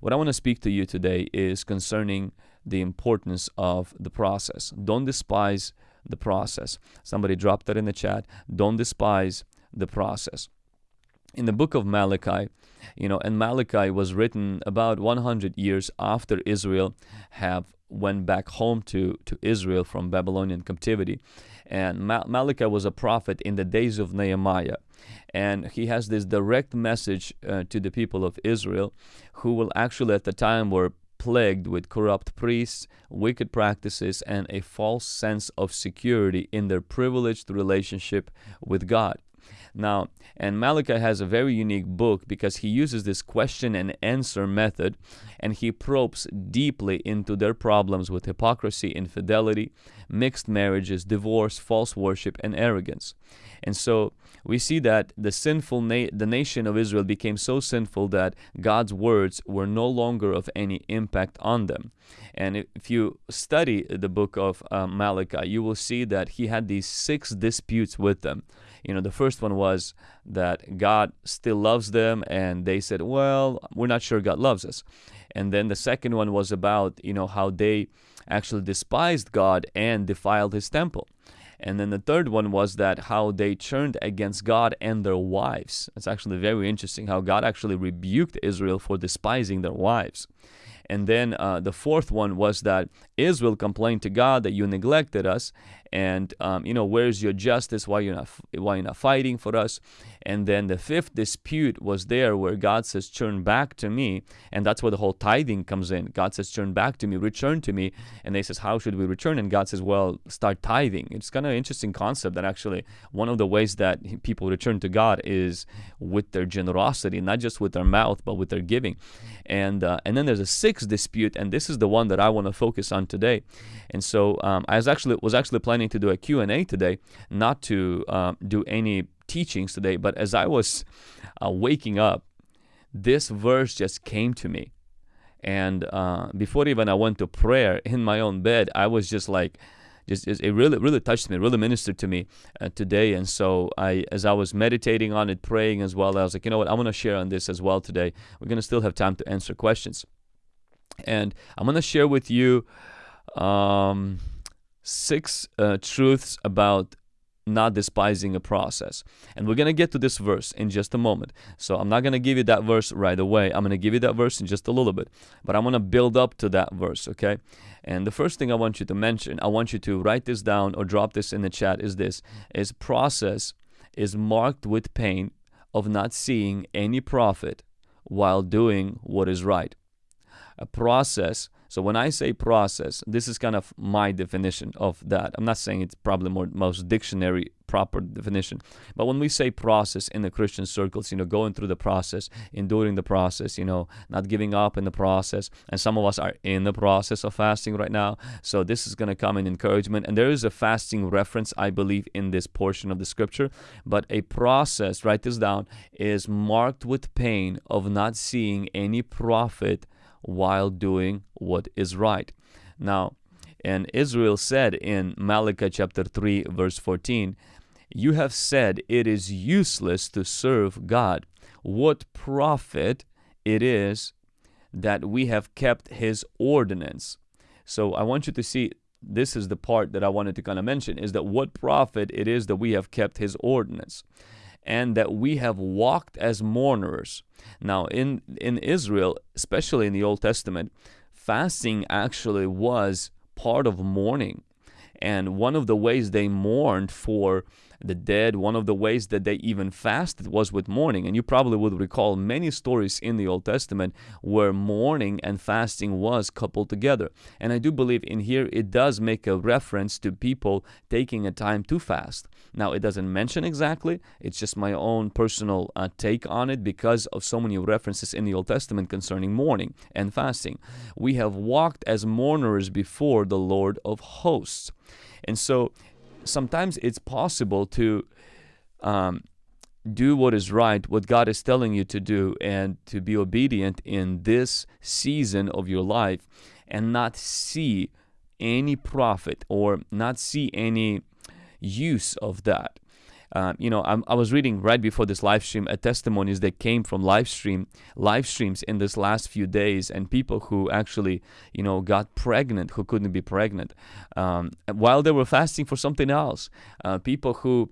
What I want to speak to you today is concerning the importance of the process. Don't despise the process. Somebody dropped that in the chat. Don't despise the process. In the book of Malachi, you know, and Malachi was written about 100 years after Israel have went back home to, to Israel from Babylonian captivity. And Malachi was a prophet in the days of Nehemiah. And he has this direct message uh, to the people of Israel, who will actually at the time were plagued with corrupt priests, wicked practices, and a false sense of security in their privileged relationship with God. Now, and Malachi has a very unique book because he uses this question and answer method and he probes deeply into their problems with hypocrisy, infidelity, mixed marriages, divorce, false worship, and arrogance. And so we see that the sinful na- the nation of Israel became so sinful that God's words were no longer of any impact on them. And if you study the book of uh, Malachi, you will see that he had these six disputes with them. You know, the first one was that God still loves them, and they said, "Well, we're not sure God loves us." And then the second one was about, you know, how they actually despised God and defiled his temple. And then the third one was that how they turned against God and their wives. It's actually very interesting how God actually rebuked Israel for despising their wives. And then uh, the fourth one was that Israel complained to God that you neglected us, and um, you know where's your justice? Why you're not why you're not fighting for us? And then the fifth dispute was there where God says, "Turn back to me," and that's where the whole tithing comes in. God says, "Turn back to me, return to me," and they says, "How should we return?" And God says, "Well, start tithing." It's kind of an interesting concept that actually one of the ways that people return to God is with their generosity, not just with their mouth, but with their giving. And uh, and then there's a sixth dispute, and this is the one that I want to focus on today. And so um, I was actually was actually planning to do a Q and A today, not to uh, do any teachings today. But as I was uh, waking up, this verse just came to me, and uh, before even I went to prayer in my own bed, I was just like just, it really really touched me, really ministered to me uh, today. And so I, as I was meditating on it, praying as well, I was like, you know what, I'm gonna share on this as well today. We're gonna still have time to answer questions, and I'm gonna share with you um, six uh, truths about not despising a process. And we're going to get to this verse in just a moment. So I'm not going to give you that verse right away. I'm going to give you that verse in just a little bit. But I'm going to build up to that verse, okay? And the first thing I want you to mention, I want you to write this down or drop this in the chat is this is process is marked with pain of not seeing any profit while doing what is right. A process so when I say process, this is kind of my definition of that. I'm not saying it's probably more most dictionary proper definition, but when we say process in the Christian circles, you know, going through the process, enduring the process, you know, not giving up in the process, and some of us are in the process of fasting right now. So this is going to come in encouragement, and there is a fasting reference, I believe, in this portion of the scripture. But a process, write this down, is marked with pain of not seeing any profit while doing what is right. Now, and Israel said in Malachi chapter 3, verse 14, You have said it is useless to serve God. What profit it is that we have kept his ordinance. So I want you to see this is the part that I wanted to kind of mention is that what profit it is that we have kept his ordinance and that we have walked as mourners. Now, in, in Israel, especially in the Old Testament, fasting actually was part of mourning. And one of the ways they mourned for the dead, one of the ways that they even fasted was with mourning. And you probably would recall many stories in the Old Testament where mourning and fasting was coupled together. And I do believe in here it does make a reference to people taking a time to fast. Now, it doesn't mention exactly, it's just my own personal uh, take on it because of so many references in the Old Testament concerning mourning and fasting. We have walked as mourners before the Lord of hosts. And so sometimes it's possible to um, do what is right, what God is telling you to do, and to be obedient in this season of your life and not see any profit or not see any use of that. Uh, you know, I'm, i was reading right before this live stream a testimonies that came from live stream live streams in this last few days, and people who actually, you know, got pregnant who couldn't be pregnant um, while they were fasting for something else. Uh, people who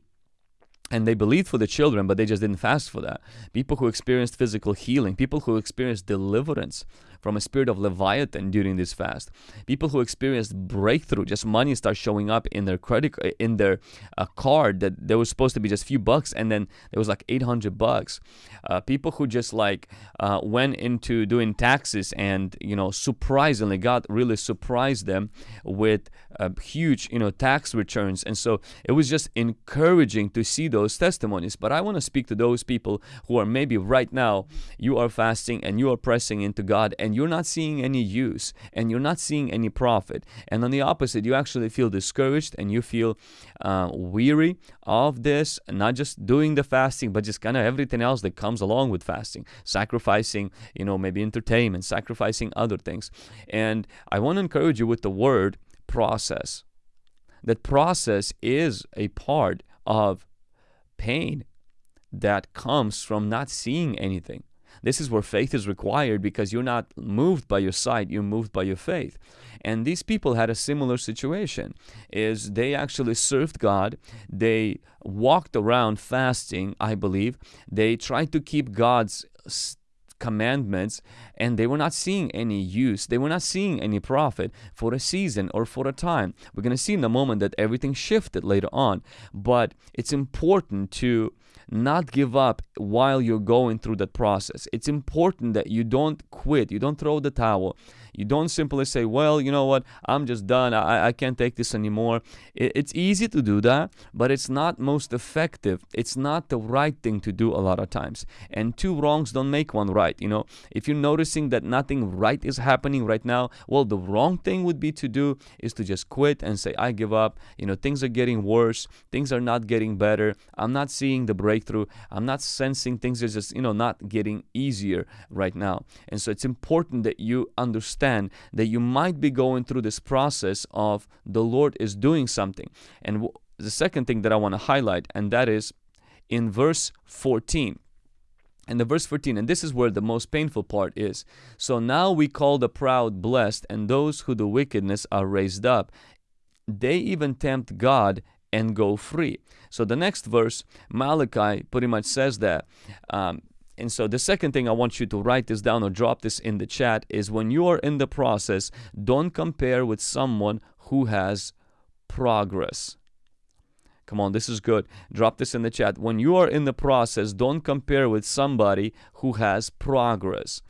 and they believed for the children, but they just didn't fast for that. People who experienced physical healing, people who experienced deliverance from a spirit of Leviathan during this fast. People who experienced breakthrough, just money starts showing up in their credit in their uh, card that there was supposed to be just a few bucks, and then there was like 800 bucks. Uh, people who just like uh, went into doing taxes, and you know, surprisingly, God really surprised them with uh, huge, you know, tax returns, and so it was just encouraging to see those testimonies. But I want to speak to those people who are maybe right now you are fasting and you are pressing into God and and you're not seeing any use and you're not seeing any profit. And on the opposite, you actually feel discouraged and you feel uh, weary of this, not just doing the fasting, but just kind of everything else that comes along with fasting, sacrificing, you know, maybe entertainment, sacrificing other things. And I want to encourage you with the word process. That process is a part of pain that comes from not seeing anything. This is where faith is required because you're not moved by your sight, you're moved by your faith. And these people had a similar situation is they actually served God. They walked around fasting, I believe. They tried to keep God's commandments and they were not seeing any use they were not seeing any profit for a season or for a time we're going to see in a moment that everything shifted later on but it's important to not give up while you're going through that process. It's important that you don't quit, you don't throw the towel. You don't simply say, well, you know what, I'm just done, I, I can't take this anymore. It, it's easy to do that, but it's not most effective. It's not the right thing to do a lot of times. And two wrongs don't make one right. You know, if you're noticing that nothing right is happening right now, well, the wrong thing would be to do is to just quit and say, I give up. You know, things are getting worse, things are not getting better. I'm not seeing the breakthrough. I'm not sensing things are just, you know, not getting easier right now. And so it's important that you understand understand that you might be going through this process of the Lord is doing something. And the second thing that I want to highlight, and that is in verse 14. And the verse 14, and this is where the most painful part is. So now we call the proud blessed, and those who do wickedness are raised up. They even tempt God and go free. So the next verse, Malachi, pretty much says that um, and so the second thing I want you to write this down or drop this in the chat is when you are in the process, don't compare with someone who has progress. Come on, this is good. Drop this in the chat. When you are in the process, don't compare with somebody who has progress.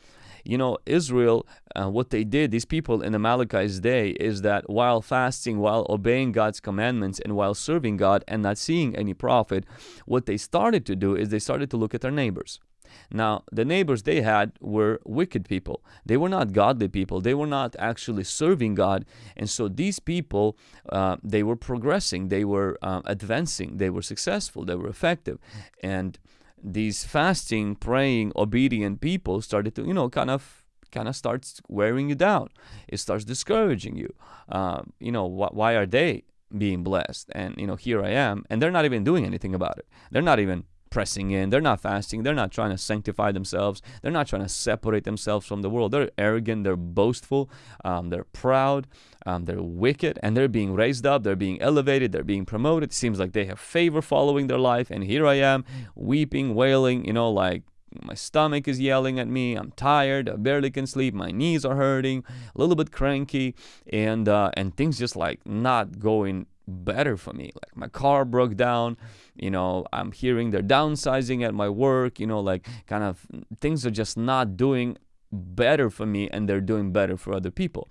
You know, Israel, uh, what they did, these people in Malachi's day, is that while fasting, while obeying God's commandments, and while serving God and not seeing any profit, what they started to do is they started to look at their neighbors. Now, the neighbors they had were wicked people. They were not godly people. They were not actually serving God. And so these people, uh, they were progressing. They were uh, advancing. They were successful. They were effective. And these fasting, praying, obedient people started to, you know, kind of kind of starts wearing you down. It starts discouraging you. Uh, you know, wh why are they being blessed? And, you know, here I am. And they're not even doing anything about it. They're not even pressing in. They're not fasting. They're not trying to sanctify themselves. They're not trying to separate themselves from the world. They're arrogant. They're boastful. Um, they're proud. Um, they're wicked. And they're being raised up. They're being elevated. They're being promoted. It seems like they have favor following their life. And here I am, weeping, wailing, you know, like my stomach is yelling at me. I'm tired. I barely can sleep. My knees are hurting. A little bit cranky, and uh, and things just like not going better for me. Like my car broke down, you know, I'm hearing they're downsizing at my work, you know, like kind of things are just not doing better for me and they're doing better for other people.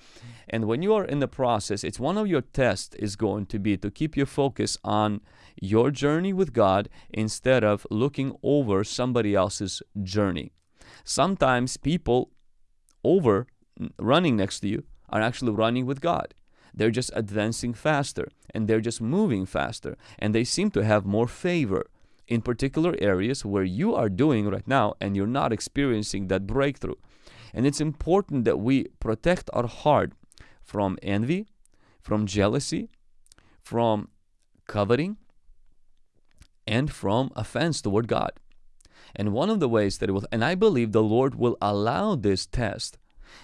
And when you are in the process, it's one of your tests is going to be to keep your focus on your journey with God instead of looking over somebody else's journey. Sometimes people over mm, running next to you are actually running with God. They're just advancing faster and they're just moving faster and they seem to have more favor in particular areas where you are doing right now and you're not experiencing that breakthrough. And it's important that we protect our heart from envy, from jealousy, from coveting, and from offense toward God. And one of the ways that it will, and I believe the Lord will allow this test,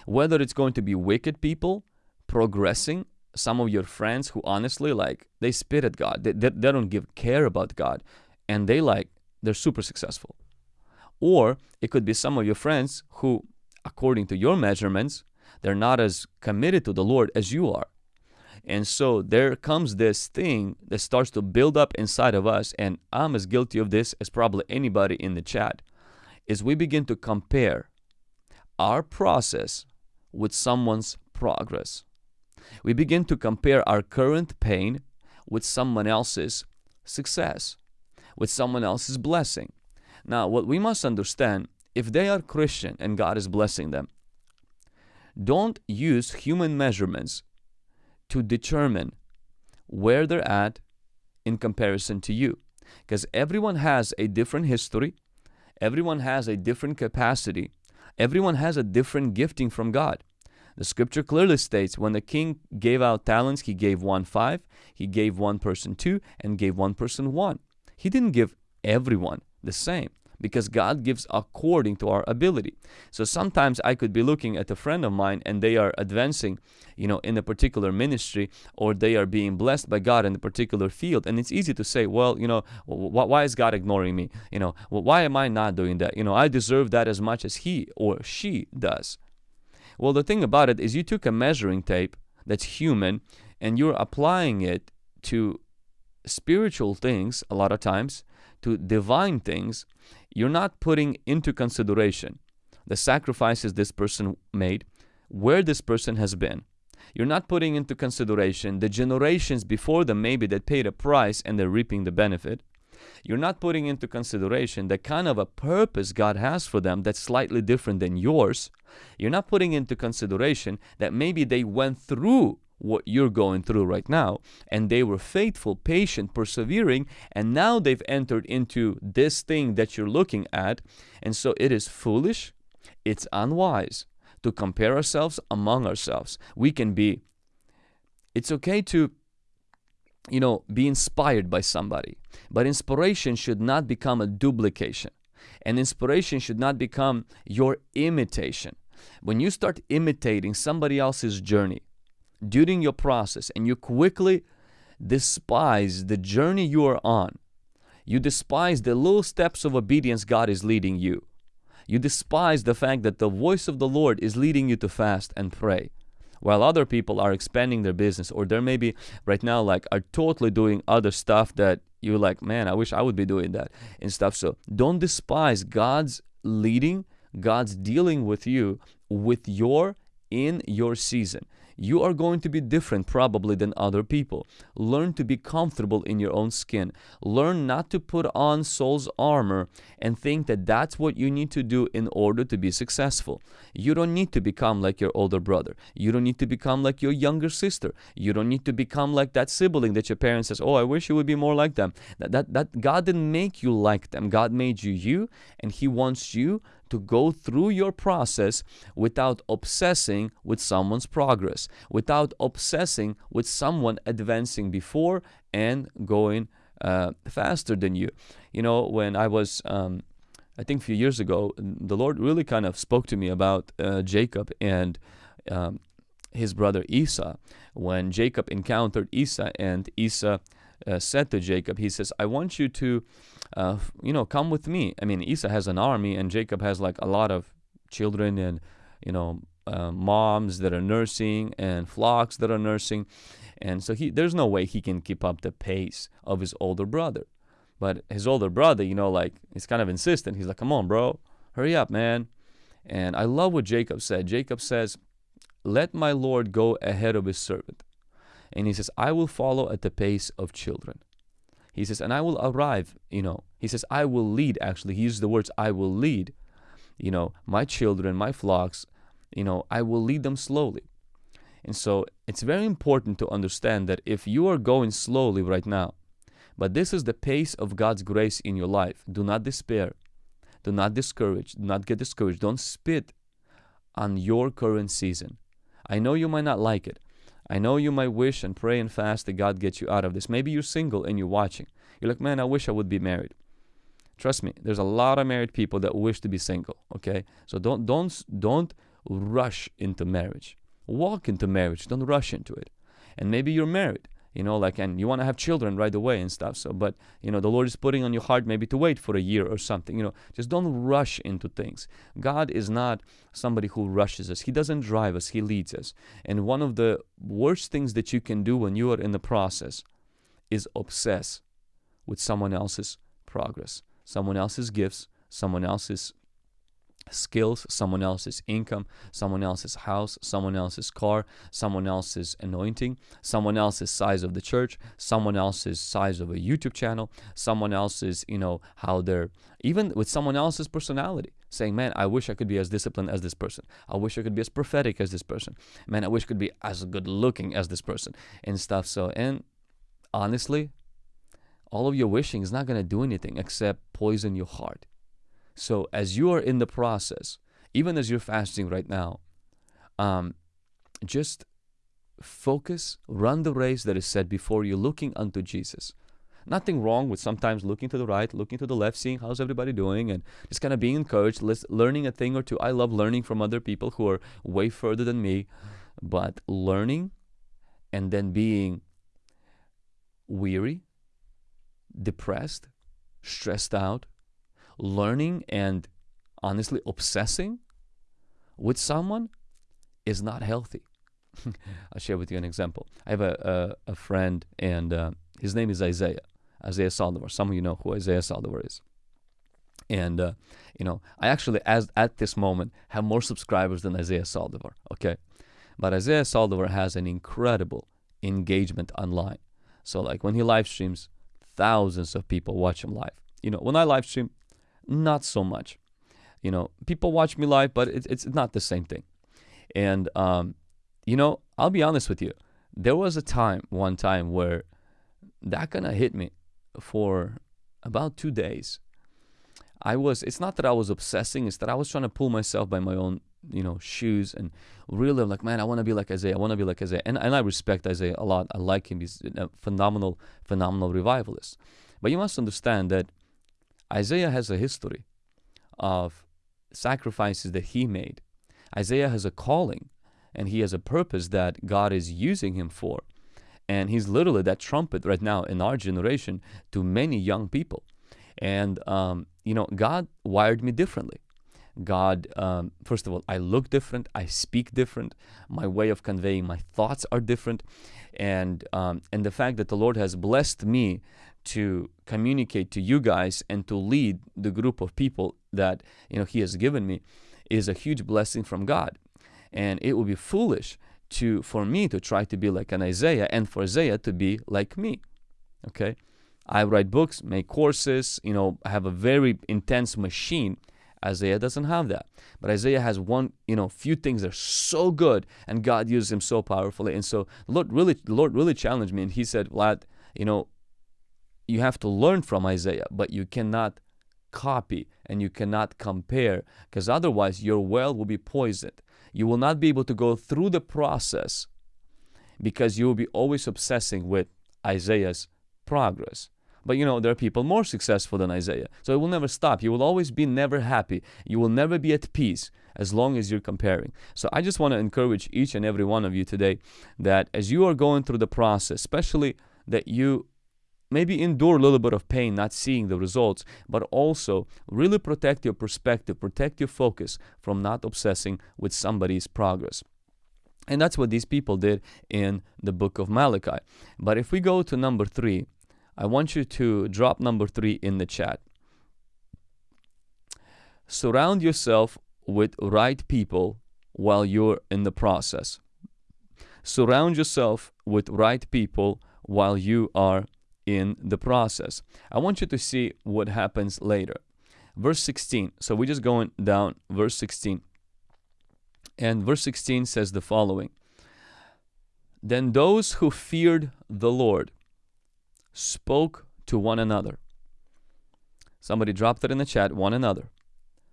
whether it's going to be wicked people progressing, some of your friends who honestly like they spit at God, they, they, they don't give care about God, and they like they're super successful. Or it could be some of your friends who, according to your measurements, they're not as committed to the Lord as you are. And so there comes this thing that starts to build up inside of us, and I'm as guilty of this as probably anybody in the chat, is we begin to compare our process with someone's progress. We begin to compare our current pain with someone else's success, with someone else's blessing. Now, what we must understand, if they are Christian and God is blessing them, don't use human measurements to determine where they're at in comparison to you. Because everyone has a different history, everyone has a different capacity, everyone has a different gifting from God. The scripture clearly states when the king gave out talents, he gave one five, he gave one person two, and gave one person one. He didn't give everyone the same because God gives according to our ability. So sometimes I could be looking at a friend of mine and they are advancing, you know, in a particular ministry or they are being blessed by God in a particular field. And it's easy to say, well, you know, why is God ignoring me? You know, why am I not doing that? You know, I deserve that as much as he or she does. Well, the thing about it is you took a measuring tape that's human and you're applying it to spiritual things a lot of times, to divine things, you're not putting into consideration the sacrifices this person made, where this person has been. You're not putting into consideration the generations before them, maybe that paid a price and they're reaping the benefit. You're not putting into consideration the kind of a purpose God has for them that's slightly different than yours. You're not putting into consideration that maybe they went through what you're going through right now. And they were faithful, patient, persevering, and now they've entered into this thing that you're looking at. And so it is foolish, it's unwise to compare ourselves among ourselves. We can be, it's okay to you know, be inspired by somebody. But inspiration should not become a duplication. And inspiration should not become your imitation. When you start imitating somebody else's journey during your process and you quickly despise the journey you are on, you despise the little steps of obedience God is leading you. You despise the fact that the voice of the Lord is leading you to fast and pray while other people are expanding their business or they're maybe right now like are totally doing other stuff that you're like man i wish i would be doing that and stuff. So don't despise god's leading god's dealing with you with your in your season you are going to be different probably than other people. Learn to be comfortable in your own skin. Learn not to put on Saul's armor and think that that's what you need to do in order to be successful. You don't need to become like your older brother. You don't need to become like your younger sister. You don't need to become like that sibling that your parents says, "Oh, I wish you would be more like them." That that, that God didn't make you like them. God made you you and he wants you to go through your process without obsessing with someone's progress, without obsessing with someone advancing before and going uh, faster than you. You know, when I was, um, I think a few years ago, the Lord really kind of spoke to me about uh, Jacob and um, his brother Esau. When Jacob encountered Esau and Esau uh, said to Jacob, he says, I want you to, uh, you know, come with me. I mean, Esau has an army and Jacob has like a lot of children and, you know, uh, moms that are nursing and flocks that are nursing. And so he, there's no way he can keep up the pace of his older brother. But his older brother, you know, like, he's kind of insistent. He's like, come on, bro, hurry up, man. And I love what Jacob said. Jacob says, let my Lord go ahead of his servant. And he says, I will follow at the pace of children. He says, and I will arrive, you know, he says, I will lead, actually. He uses the words, I will lead, you know, my children, my flocks, you know, I will lead them slowly. And so it's very important to understand that if you are going slowly right now, but this is the pace of God's grace in your life, do not despair. Do not discourage. Do not get discouraged. Don't spit on your current season. I know you might not like it. I know you might wish and pray and fast that God gets you out of this. Maybe you're single and you're watching. You're like, man, I wish I would be married. Trust me, there's a lot of married people that wish to be single. Okay, so don't don't don't rush into marriage. Walk into marriage. Don't rush into it. And maybe you're married you know like and you want to have children right away and stuff so but you know the lord is putting on your heart maybe to wait for a year or something you know just don't rush into things. God is not somebody who rushes us. He doesn't drive us. He leads us. And one of the worst things that you can do when you are in the process is obsess with someone else's progress someone else's gifts someone else's skills, someone else's income, someone else's house, someone else's car, someone else's anointing, someone else's size of the church, someone else's size of a YouTube channel, someone else's, you know, how they're even with someone else's personality, saying, Man, I wish I could be as disciplined as this person. I wish I could be as prophetic as this person. Man, I wish I could be as good looking as this person and stuff. So, and honestly, all of your wishing is not going to do anything except poison your heart so as you are in the process, even as you're fasting right now, um, just focus, run the race that is set before you, looking unto Jesus. Nothing wrong with sometimes looking to the right, looking to the left, seeing how's everybody doing, and just kind of being encouraged, learning a thing or two. I love learning from other people who are way further than me, but learning and then being weary, depressed, stressed out, learning and honestly obsessing with someone is not healthy. I'll share with you an example. I have a, a, a friend, and uh, his name is Isaiah, Isaiah Saldivar. Some of you know who Isaiah Saldivar is. And, uh, you know, I actually, as at this moment, have more subscribers than Isaiah Saldivar, okay? But Isaiah Saldivar has an incredible engagement online. So, like, when he live streams, thousands of people watch him live. You know, when I live stream, not so much. You know, people watch me live, but it's it's not the same thing. And um, you know, I'll be honest with you. There was a time, one time, where that kind of hit me for about two days. I was. It's not that I was obsessing. It's that I was trying to pull myself by my own, you know, shoes and really like, man, I want to be like Isaiah. I want to be like Isaiah. And and I respect Isaiah a lot. I like him. He's a phenomenal, phenomenal revivalist. But you must understand that Isaiah has a history of sacrifices that he made. Isaiah has a calling and he has a purpose that God is using him for. And he's literally that trumpet right now in our generation to many young people. And, um, you know, God wired me differently. God, um, first of all, I look different, I speak different, my way of conveying my thoughts are different, and um, and the fact that the Lord has blessed me to communicate to you guys and to lead the group of people that you know he has given me is a huge blessing from God. And it would be foolish to for me to try to be like an Isaiah and for Isaiah to be like me. Okay? I write books, make courses, you know, I have a very intense machine. Isaiah doesn't have that. But Isaiah has one, you know, few things that are so good and God uses him so powerfully. And so Lord really the Lord really challenged me and he said, Vlad, you know, you have to learn from Isaiah, but you cannot copy and you cannot compare because otherwise your well will be poisoned. You will not be able to go through the process because you will be always obsessing with Isaiah's progress. But you know, there are people more successful than Isaiah. So it will never stop. You will always be never happy. You will never be at peace as long as you're comparing. So I just want to encourage each and every one of you today that as you are going through the process, especially that you maybe endure a little bit of pain not seeing the results, but also really protect your perspective, protect your focus from not obsessing with somebody's progress. And that's what these people did in the book of Malachi. But if we go to number three, I want you to drop number three in the chat. Surround yourself with right people while you're in the process. Surround yourself with right people while you are in the process. I want you to see what happens later. Verse 16. So we're just going down, verse 16. And verse 16 says the following Then those who feared the Lord spoke to one another. Somebody dropped it in the chat, one another.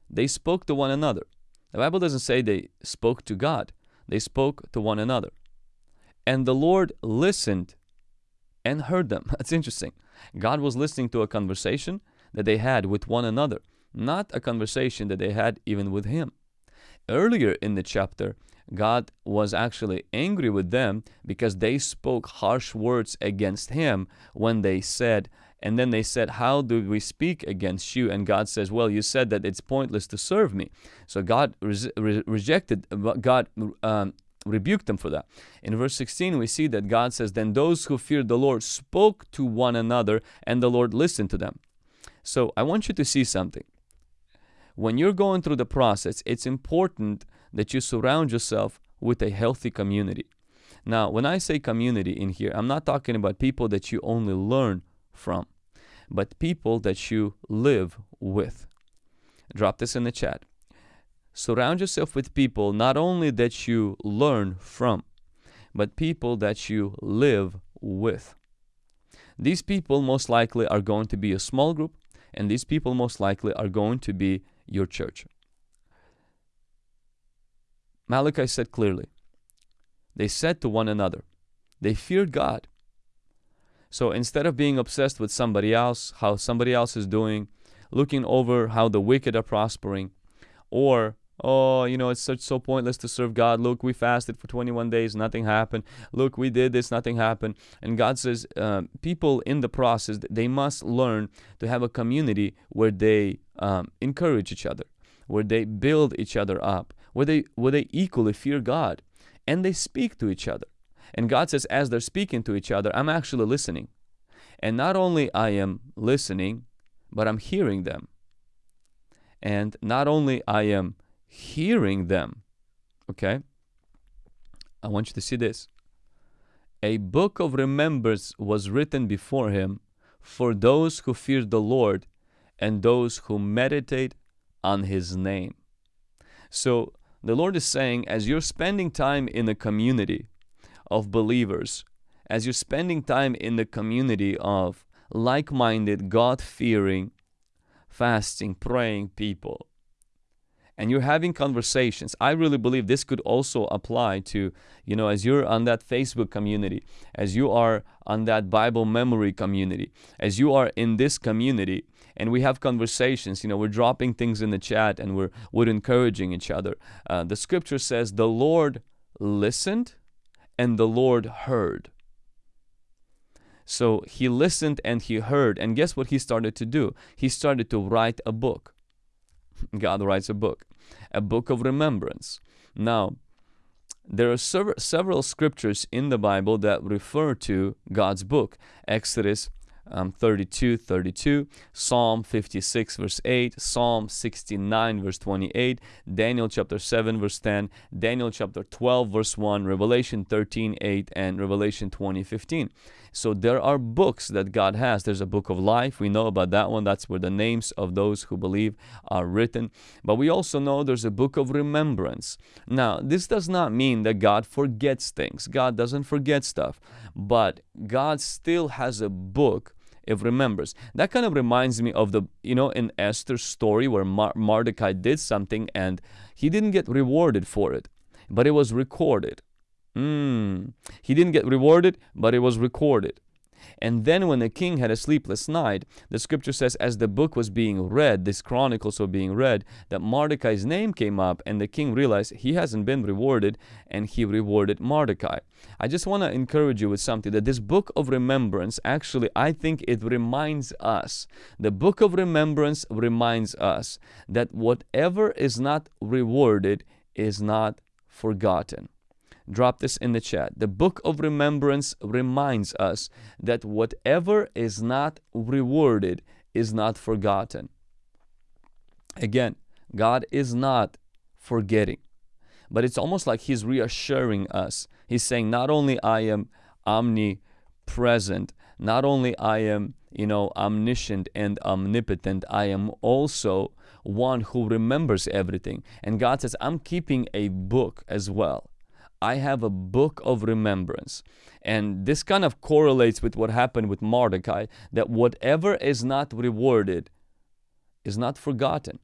They spoke to one another. The Bible doesn't say they spoke to God, they spoke to one another. And the Lord listened and heard them. That's interesting. God was listening to a conversation that they had with one another, not a conversation that they had even with Him. Earlier in the chapter, God was actually angry with them because they spoke harsh words against Him when they said, and then they said, How do we speak against you? And God says, Well, you said that it's pointless to serve me. So God re- rejected, God um, rebuked them for that. In verse 16, we see that God says, Then those who feared the Lord spoke to one another, and the Lord listened to them. So I want you to see something. When you're going through the process, it's important that you surround yourself with a healthy community. Now, when I say community in here, I'm not talking about people that you only learn from, but people that you live with. Drop this in the chat. Surround yourself with people not only that you learn from, but people that you live with. These people most likely are going to be a small group, and these people most likely are going to be your church. Malachi said clearly, they said to one another, they feared God. So instead of being obsessed with somebody else, how somebody else is doing, looking over how the wicked are prospering, or oh, you know, it's such so pointless to serve God. Look, we fasted for 21 days, nothing happened. Look, we did this, nothing happened. And God says, uh, people in the process, they must learn to have a community where they um, encourage each other, where they build each other up, where they where they equally fear God, and they speak to each other. And God says, as they're speaking to each other, I'm actually listening. And not only I am listening, but I'm hearing them. And not only I am hearing them. Okay? I want you to see this. A book of remembrance was written before him for those who fear the Lord and those who meditate on his name. So the Lord is saying, as you're spending time in a community of believers, as you're spending time in the community of like minded, God fearing, fasting, praying people, and you're having conversations i really believe this could also apply to you know as you're on that facebook community as you are on that bible memory community as you are in this community and we have conversations you know we're dropping things in the chat and we're we're encouraging each other. Uh, the scripture says the lord listened and the lord heard. So he listened and he heard and guess what he started to do? He started to write a book. God writes a book, a book of remembrance. Now, there are sev- several scriptures in the Bible that refer to God's book. Exodus um, 32 32, Psalm 56 verse 8, Psalm 69 verse 28, Daniel chapter 7 verse 10, Daniel chapter 12 verse 1, Revelation 13 8, and Revelation 20 15. So there are books that God has. There's a book of life. We know about that one. That's where the names of those who believe are written. But we also know there's a book of remembrance. Now, this does not mean that God forgets things. God doesn't forget stuff. But God still has a book if remembers. That kind of reminds me of the, you know, in Esther's story where Mar- Mordecai did something and he didn't get rewarded for it, but it was recorded. Mm. He didn't get rewarded, but it was recorded. And then when the king had a sleepless night, the scripture says, as the book was being read, this chronicles were being read, that Mordecai's name came up, and the king realized he hasn't been rewarded, and he rewarded Mordecai. I just want to encourage you with something that this book of remembrance, actually, I think it reminds us. The book of remembrance reminds us that whatever is not rewarded is not forgotten drop this in the chat. The book of remembrance reminds us that whatever is not rewarded is not forgotten. Again, God is not forgetting, but it's almost like He's reassuring us. He's saying, Not only I am omnipresent, not only I am, you know, omniscient and omnipotent, I am also one who remembers everything. And God says, I'm keeping a book as well. I have a book of remembrance. And this kind of correlates with what happened with Mordecai that whatever is not rewarded is not forgotten.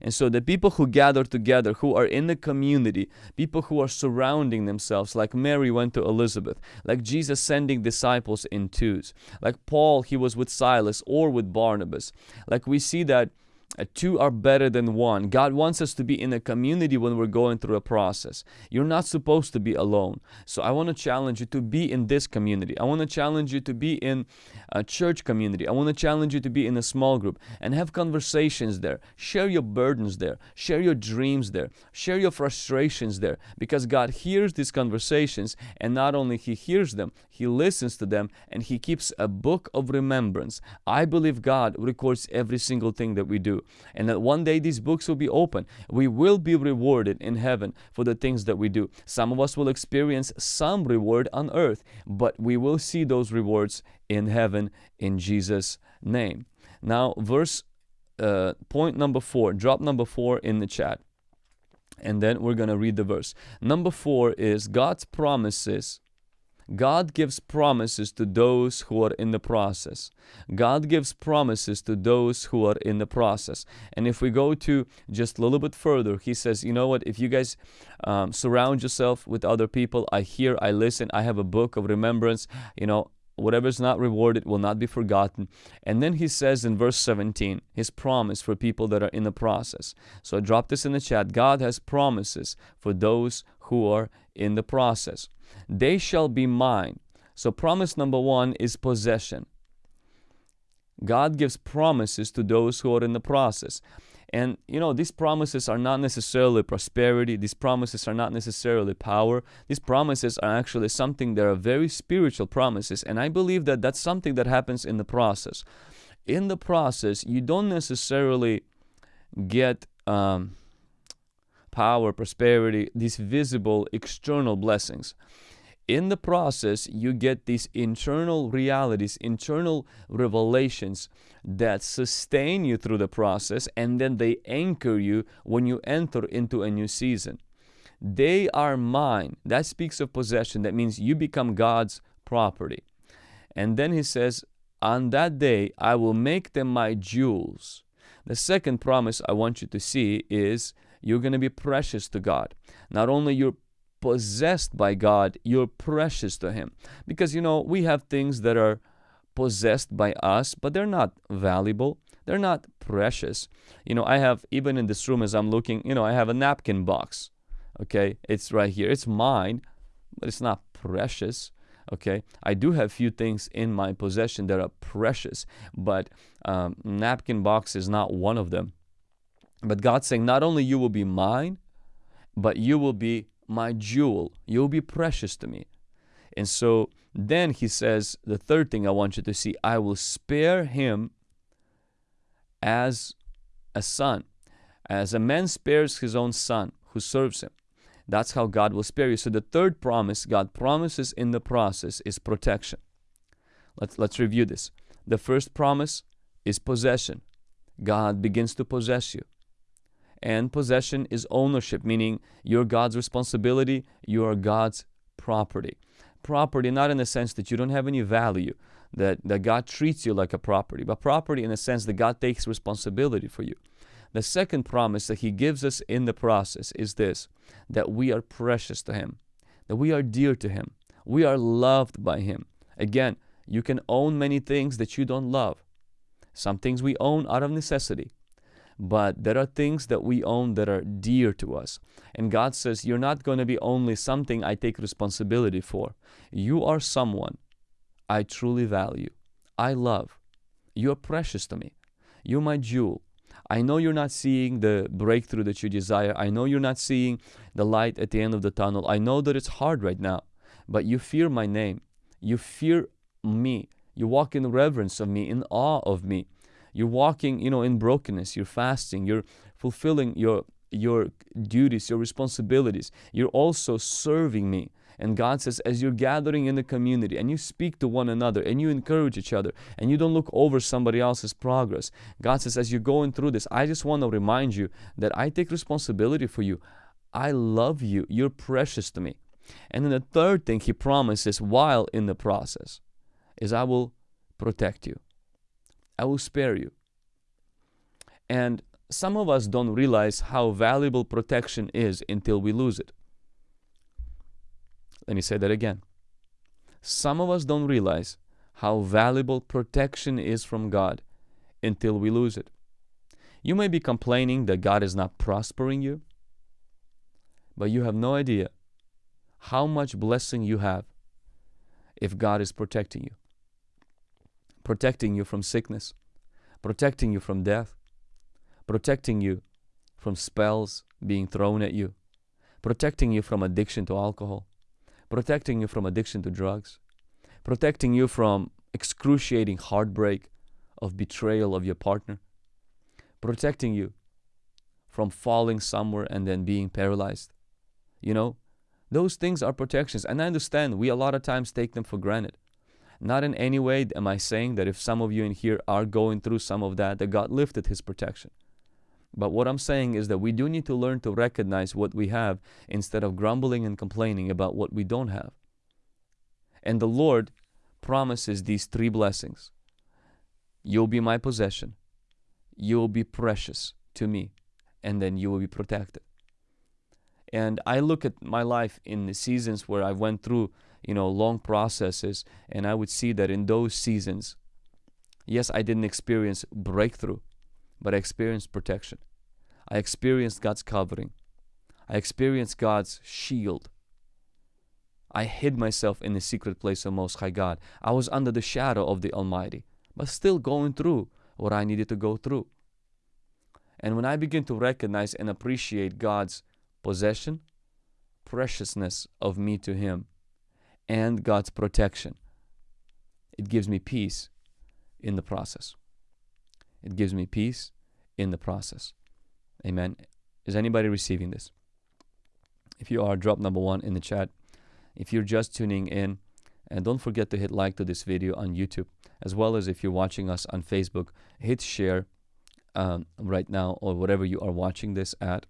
And so the people who gather together, who are in the community, people who are surrounding themselves, like Mary went to Elizabeth, like Jesus sending disciples in twos, like Paul, he was with Silas or with Barnabas. Like we see that uh, two are better than one. God wants us to be in a community when we're going through a process. You're not supposed to be alone. So I want to challenge you to be in this community. I want to challenge you to be in a church community. I want to challenge you to be in a small group and have conversations there. Share your burdens there. Share your dreams there. Share your frustrations there because God hears these conversations and not only he hears them, he listens to them and he keeps a book of remembrance. I believe God records every single thing that we do and that one day these books will be open. We will be rewarded in heaven for the things that we do. Some of us will experience some reward on earth, but we will see those rewards in heaven in Jesus' name. Now, verse uh, point number four, drop number four in the chat. And then we're going to read the verse. Number four is God's promises God gives promises to those who are in the process. God gives promises to those who are in the process. And if we go to just a little bit further, He says, you know what, if you guys um, surround yourself with other people, I hear, I listen, I have a book of remembrance, you know, whatever is not rewarded will not be forgotten. And then he says in verse 17, his promise for people that are in the process. So I drop this in the chat. God has promises for those who are in the process. They shall be mine. So promise number one is possession. God gives promises to those who are in the process. And you know, these promises are not necessarily prosperity, these promises are not necessarily power. These promises are actually something that are very spiritual promises. And I believe that that's something that happens in the process. In the process, you don't necessarily get um, power, prosperity, these visible external blessings in the process, you get these internal realities, internal revelations that sustain you through the process and then they anchor you when you enter into a new season. They are mine. That speaks of possession. That means you become God's property. And then he says, On that day I will make them my jewels. The second promise I want you to see is you're going to be precious to God. Not only you're possessed by God, you're precious to Him. Because, you know, we have things that are possessed by us, but they're not valuable. They're not precious. You know, I have, even in this room as I'm looking, you know, I have a napkin box. Okay, it's right here. It's mine, but it's not precious. Okay, I do have few things in my possession that are precious, but um, napkin box is not one of them. But God's saying, not only you will be mine, but you will be my jewel. You'll be precious to me. And so then he says, the third thing I want you to see I will spare him as a son, as a man spares his own son who serves him. That's how God will spare you. So the third promise God promises in the process is protection. Let's, let's review this. The first promise is possession. God begins to possess you. And possession is ownership, meaning you're God's responsibility, you are God's property. Property, not in the sense that you don't have any value, that, that God treats you like a property, but property in the sense that God takes responsibility for you. The second promise that He gives us in the process is this that we are precious to Him, that we are dear to Him, we are loved by Him. Again, you can own many things that you don't love. Some things we own out of necessity, but there are things that we own that are dear to us. And God says, You're not going to be only something I take responsibility for. You are someone I truly value, I love. You are precious to me. You're my jewel. I know you're not seeing the breakthrough that you desire. I know you're not seeing the light at the end of the tunnel. I know that it's hard right now, but you fear my name. You fear me. You walk in reverence of me, in awe of me. You're walking, you know, in brokenness. You're fasting. You're fulfilling your your duties, your responsibilities. You're also serving me. And God says, as you're gathering in the community and you speak to one another and you encourage each other and you don't look over somebody else's progress, God says, as you're going through this, I just want to remind you that I take responsibility for you. I love you. You're precious to me. And then the third thing He promises while in the process is, I will protect you. I will spare you. And some of us don't realize how valuable protection is until we lose it. Let me say that again. Some of us don't realize how valuable protection is from God until we lose it. You may be complaining that God is not prospering you, but you have no idea how much blessing you have if God is protecting you. Protecting you from sickness, protecting you from death, protecting you from spells being thrown at you, protecting you from addiction to alcohol, protecting you from addiction to drugs, protecting you from excruciating heartbreak of betrayal of your partner, protecting you from falling somewhere and then being paralyzed. You know, those things are protections. And I understand we a lot of times take them for granted. Not in any way am I saying that if some of you in here are going through some of that, that God lifted his protection. But what I'm saying is that we do need to learn to recognize what we have instead of grumbling and complaining about what we don't have. And the Lord promises these three blessings You'll be my possession, you'll be precious to me, and then you will be protected. And I look at my life in the seasons where I went through, you know, long processes, and I would see that in those seasons, yes, I didn't experience breakthrough, but I experienced protection. I experienced God's covering. I experienced God's shield. I hid myself in the secret place of Most High God. I was under the shadow of the Almighty, but still going through what I needed to go through. And when I begin to recognize and appreciate God's possession, preciousness of me to Him, and God's protection. It gives me peace in the process. It gives me peace in the process. Amen. Is anybody receiving this? If you are, drop number one in the chat. If you're just tuning in, and don't forget to hit like to this video on YouTube, as well as if you're watching us on Facebook, hit share um, right now or whatever you are watching this at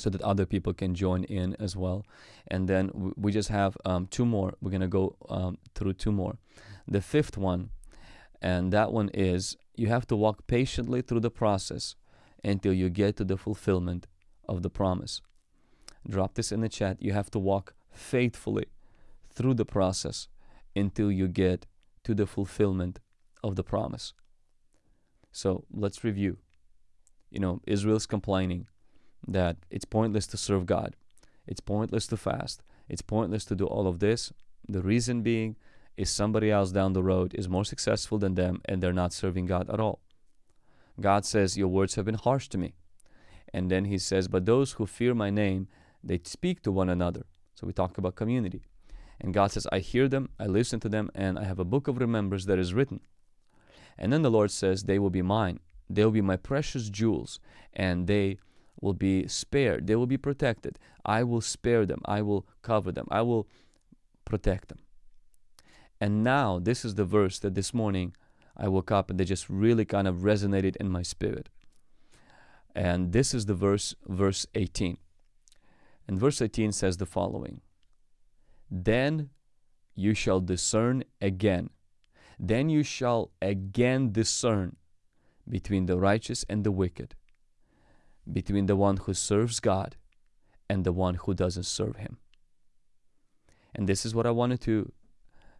so that other people can join in as well. And then we just have um, two more. We're going to go um, through two more. The fifth one, and that one is you have to walk patiently through the process until you get to the fulfillment of the promise. Drop this in the chat. You have to walk faithfully through the process until you get to the fulfillment of the promise. So let's review. You know, Israel's complaining that it's pointless to serve God. It's pointless to fast. It's pointless to do all of this. The reason being is somebody else down the road is more successful than them and they're not serving God at all. God says, Your words have been harsh to me. And then he says, But those who fear my name, they speak to one another. So we talk about community. And God says, I hear them, I listen to them, and I have a book of remembrance that is written. And then the Lord says, They will be mine. They will be my precious jewels, and they will be spared. They will be protected. I will spare them. I will cover them. I will protect them. And now, this is the verse that this morning I woke up and they just really kind of resonated in my spirit. And this is the verse, verse 18. And verse 18 says the following Then you shall discern again. Then you shall again discern between the righteous and the wicked, between the one who serves God and the one who doesn't serve Him. And this is what I wanted to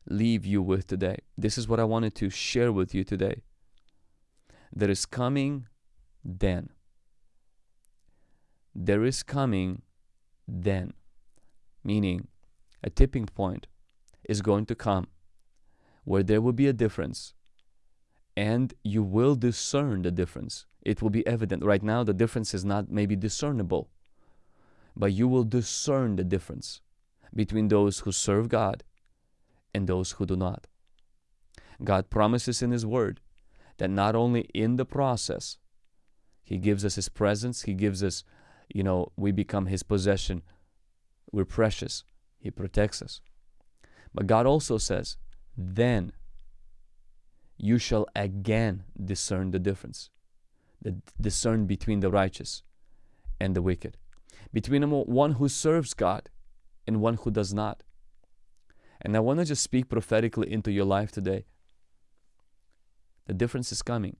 leave you with today. This is what I wanted to share with you today. There is coming then. There is coming then. Meaning, a tipping point is going to come where there will be a difference and you will discern the difference. It will be evident. Right now, the difference is not maybe discernible, but you will discern the difference between those who serve God and those who do not. God promises in His Word that not only in the process, He gives us His presence, He gives us, you know, we become His possession, we're precious, He protects us. But God also says, then you shall again discern the difference, the discern between the righteous and the wicked, between one who serves God and one who does not. And I want to just speak prophetically into your life today. The difference is coming.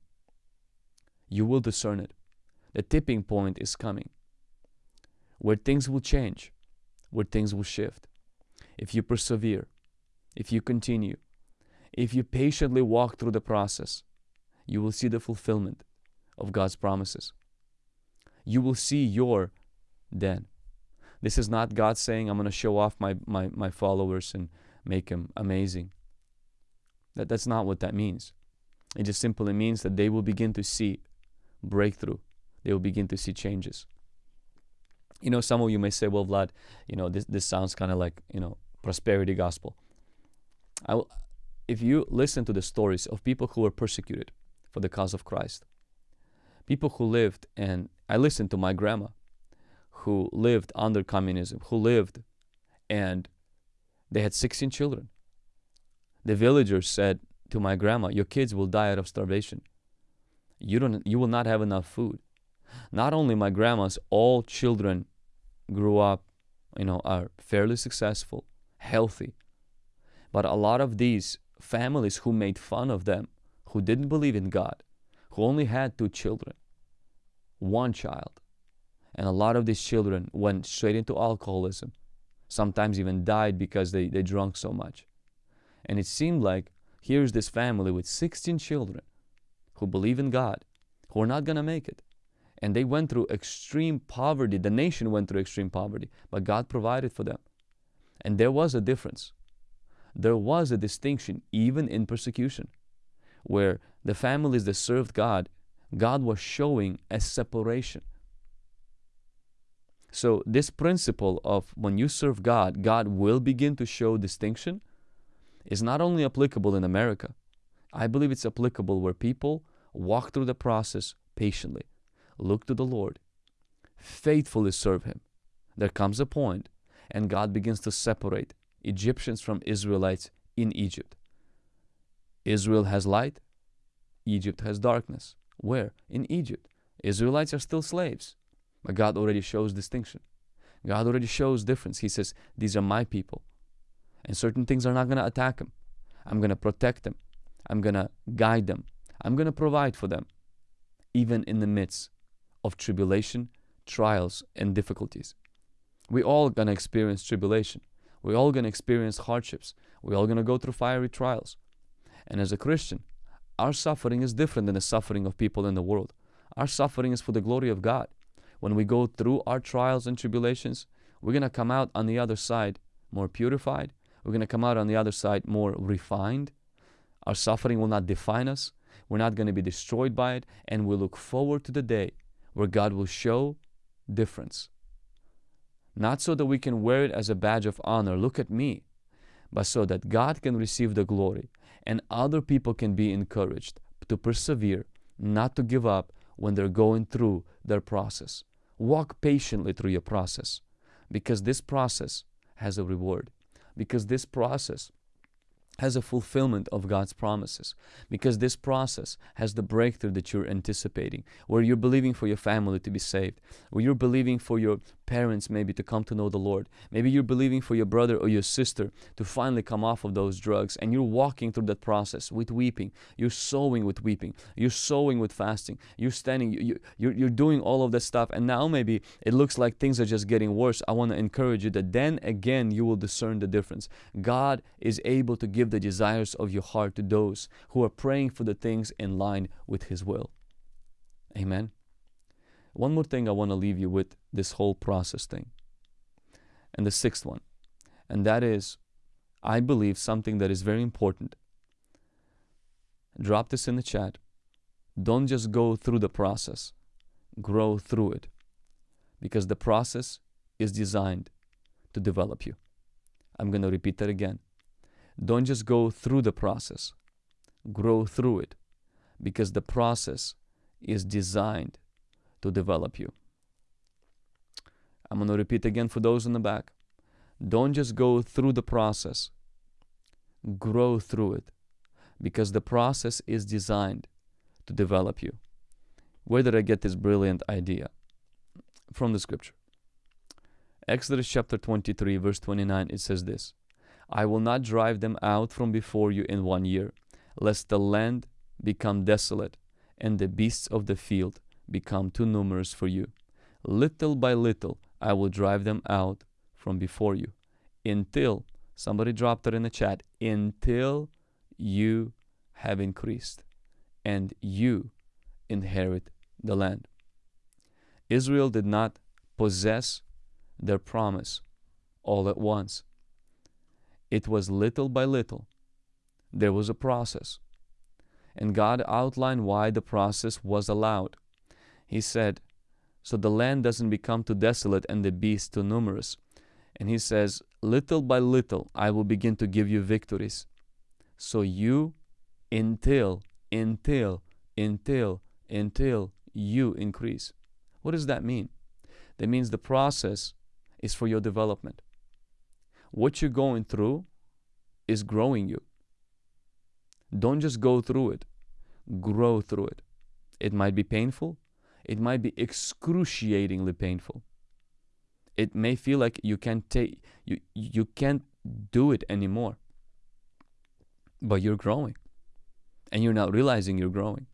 You will discern it. The tipping point is coming where things will change, where things will shift. If you persevere, if you continue, if you patiently walk through the process, you will see the fulfillment of God's promises. You will see your then. This is not God saying, I'm going to show off my, my, my followers and make them amazing. That, that's not what that means. It just simply means that they will begin to see breakthrough. They will begin to see changes. You know, some of you may say, well, Vlad, you know, this, this sounds kind of like, you know, prosperity gospel. I will, if you listen to the stories of people who were persecuted for the cause of Christ, people who lived, and I listened to my grandma, who lived under communism, who lived and they had 16 children. The villagers said to my grandma, Your kids will die out of starvation. You, don't, you will not have enough food. Not only my grandma's, all children grew up, you know, are fairly successful, healthy. But a lot of these families who made fun of them, who didn't believe in God, who only had two children, one child, and a lot of these children went straight into alcoholism, sometimes even died because they, they drank so much. And it seemed like here's this family with 16 children who believe in God, who are not going to make it. And they went through extreme poverty. The nation went through extreme poverty, but God provided for them. And there was a difference. There was a distinction, even in persecution, where the families that served God, God was showing a separation. So, this principle of when you serve God, God will begin to show distinction is not only applicable in America, I believe it's applicable where people walk through the process patiently, look to the Lord, faithfully serve Him. There comes a point, and God begins to separate Egyptians from Israelites in Egypt. Israel has light, Egypt has darkness. Where? In Egypt. Israelites are still slaves. But God already shows distinction. God already shows difference. He says, These are my people. And certain things are not going to attack them. I'm going to protect them. I'm going to guide them. I'm going to provide for them, even in the midst of tribulation, trials, and difficulties. We're all going to experience tribulation. We're all going to experience hardships. We're all going to go through fiery trials. And as a Christian, our suffering is different than the suffering of people in the world. Our suffering is for the glory of God when we go through our trials and tribulations, we're going to come out on the other side more purified. We're going to come out on the other side more refined. Our suffering will not define us. We're not going to be destroyed by it. And we look forward to the day where God will show difference. Not so that we can wear it as a badge of honor, look at me, but so that God can receive the glory and other people can be encouraged to persevere, not to give up when they're going through their process. Walk patiently through your process because this process has a reward. Because this process has a fulfillment of God's promises because this process has the breakthrough that you're anticipating, where you're believing for your family to be saved, where you're believing for your parents maybe to come to know the Lord. Maybe you're believing for your brother or your sister to finally come off of those drugs, and you're walking through that process with weeping. You're sowing with weeping. You're sowing with fasting. You're standing, you, you, you're doing all of that stuff, and now maybe it looks like things are just getting worse. I want to encourage you that then again you will discern the difference. God is able to give the desires of your heart to those who are praying for the things in line with His will. Amen. One more thing I want to leave you with this whole process thing. And the sixth one, and that is, I believe something that is very important. Drop this in the chat. Don't just go through the process, grow through it. Because the process is designed to develop you. I'm going to repeat that again. Don't just go through the process, grow through it because the process is designed to develop you. I'm going to repeat again for those in the back. Don't just go through the process, grow through it because the process is designed to develop you. Where did I get this brilliant idea? From the scripture. Exodus chapter 23, verse 29, it says this I will not drive them out from before you in one year, lest the land become desolate and the beasts of the field become too numerous for you. Little by little, I will drive them out from before you until somebody dropped it in the chat until you have increased and you inherit the land. Israel did not possess their promise all at once. It was little by little. There was a process. And God outlined why the process was allowed. He said, So the land doesn't become too desolate and the beasts too numerous. And He says, Little by little I will begin to give you victories. So you, until, until, until, until you increase. What does that mean? That means the process is for your development. What you're going through is growing you. Don't just go through it, grow through it. It might be painful, it might be excruciatingly painful. It may feel like you can't take you you can't do it anymore. But you're growing. And you're not realizing you're growing.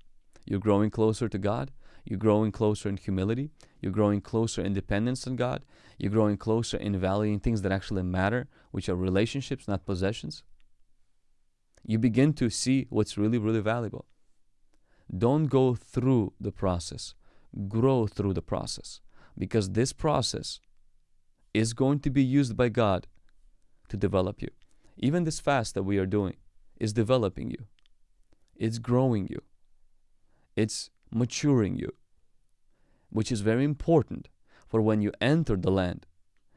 You're growing closer to God. You're growing closer in humility. You're growing closer in dependence on God. You're growing closer in valuing things that actually matter, which are relationships, not possessions. You begin to see what's really, really valuable. Don't go through the process, grow through the process. Because this process is going to be used by God to develop you. Even this fast that we are doing is developing you, it's growing you, it's maturing you, which is very important for when you enter the land,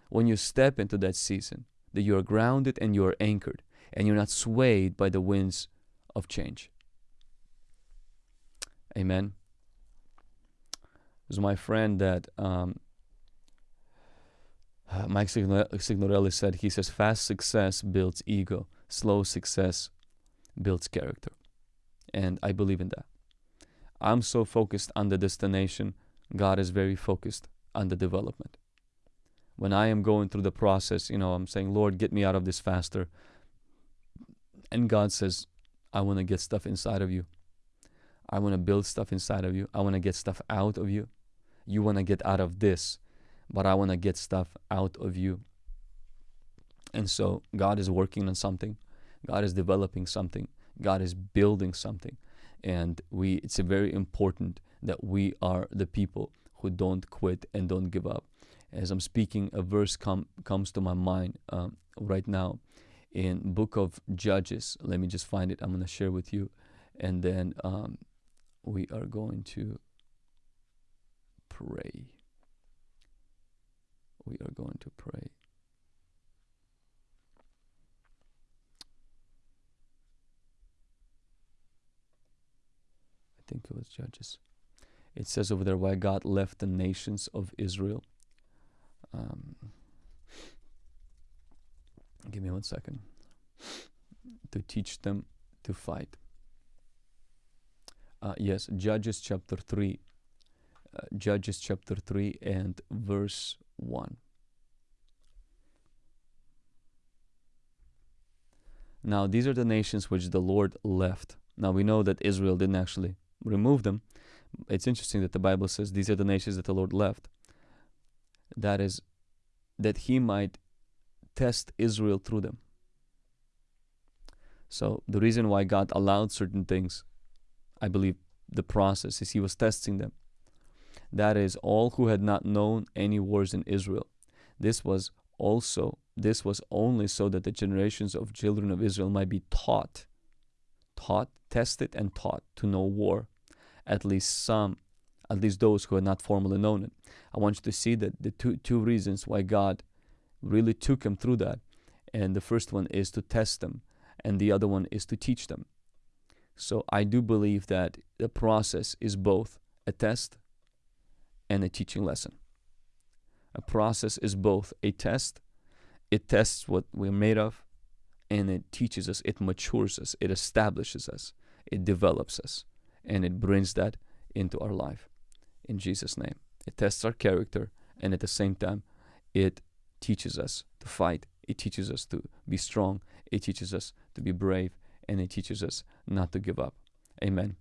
when you step into that season, that you are grounded and you are anchored and you're not swayed by the winds of change. Amen. Was my friend that um, Mike Signorelli said, he says, fast success builds ego, slow success builds character. And I believe in that. I'm so focused on the destination. God is very focused on the development. When I am going through the process, you know, I'm saying, Lord, get me out of this faster. And God says, I want to get stuff inside of you. I want to build stuff inside of you. I want to get stuff out of you. You want to get out of this, but I want to get stuff out of you. And so God is working on something. God is developing something. God is building something and we it's very important that we are the people who don't quit and don't give up as i'm speaking a verse com- comes to my mind um, right now in book of judges let me just find it i'm going to share with you and then um, we are going to pray we are going to pray I think it was Judges. It says over there why God left the nations of Israel. Um, give me one second. To teach them to fight. Uh, yes, Judges chapter 3. Judges chapter 3 and verse 1. Now, these are the nations which the Lord left. Now, we know that Israel didn't actually remove them. It's interesting that the Bible says these are the nations that the Lord left. That is, that He might test Israel through them. So the reason why God allowed certain things, I believe the process is He was testing them. That is, all who had not known any wars in Israel. This was also, this was only so that the generations of children of Israel might be taught, taught, tested, and taught to know war at least some, at least those who had not formally known it. I want you to see that the two, two reasons why God really took them through that. And the first one is to test them, and the other one is to teach them. So I do believe that the process is both a test and a teaching lesson. A process is both a test, it tests what we're made of, and it teaches us, it matures us, it establishes us, it develops us and it brings that into our life in Jesus' name. It tests our character and at the same time, it teaches us to fight. It teaches us to be strong. It teaches us to be brave and it teaches us not to give up. Amen.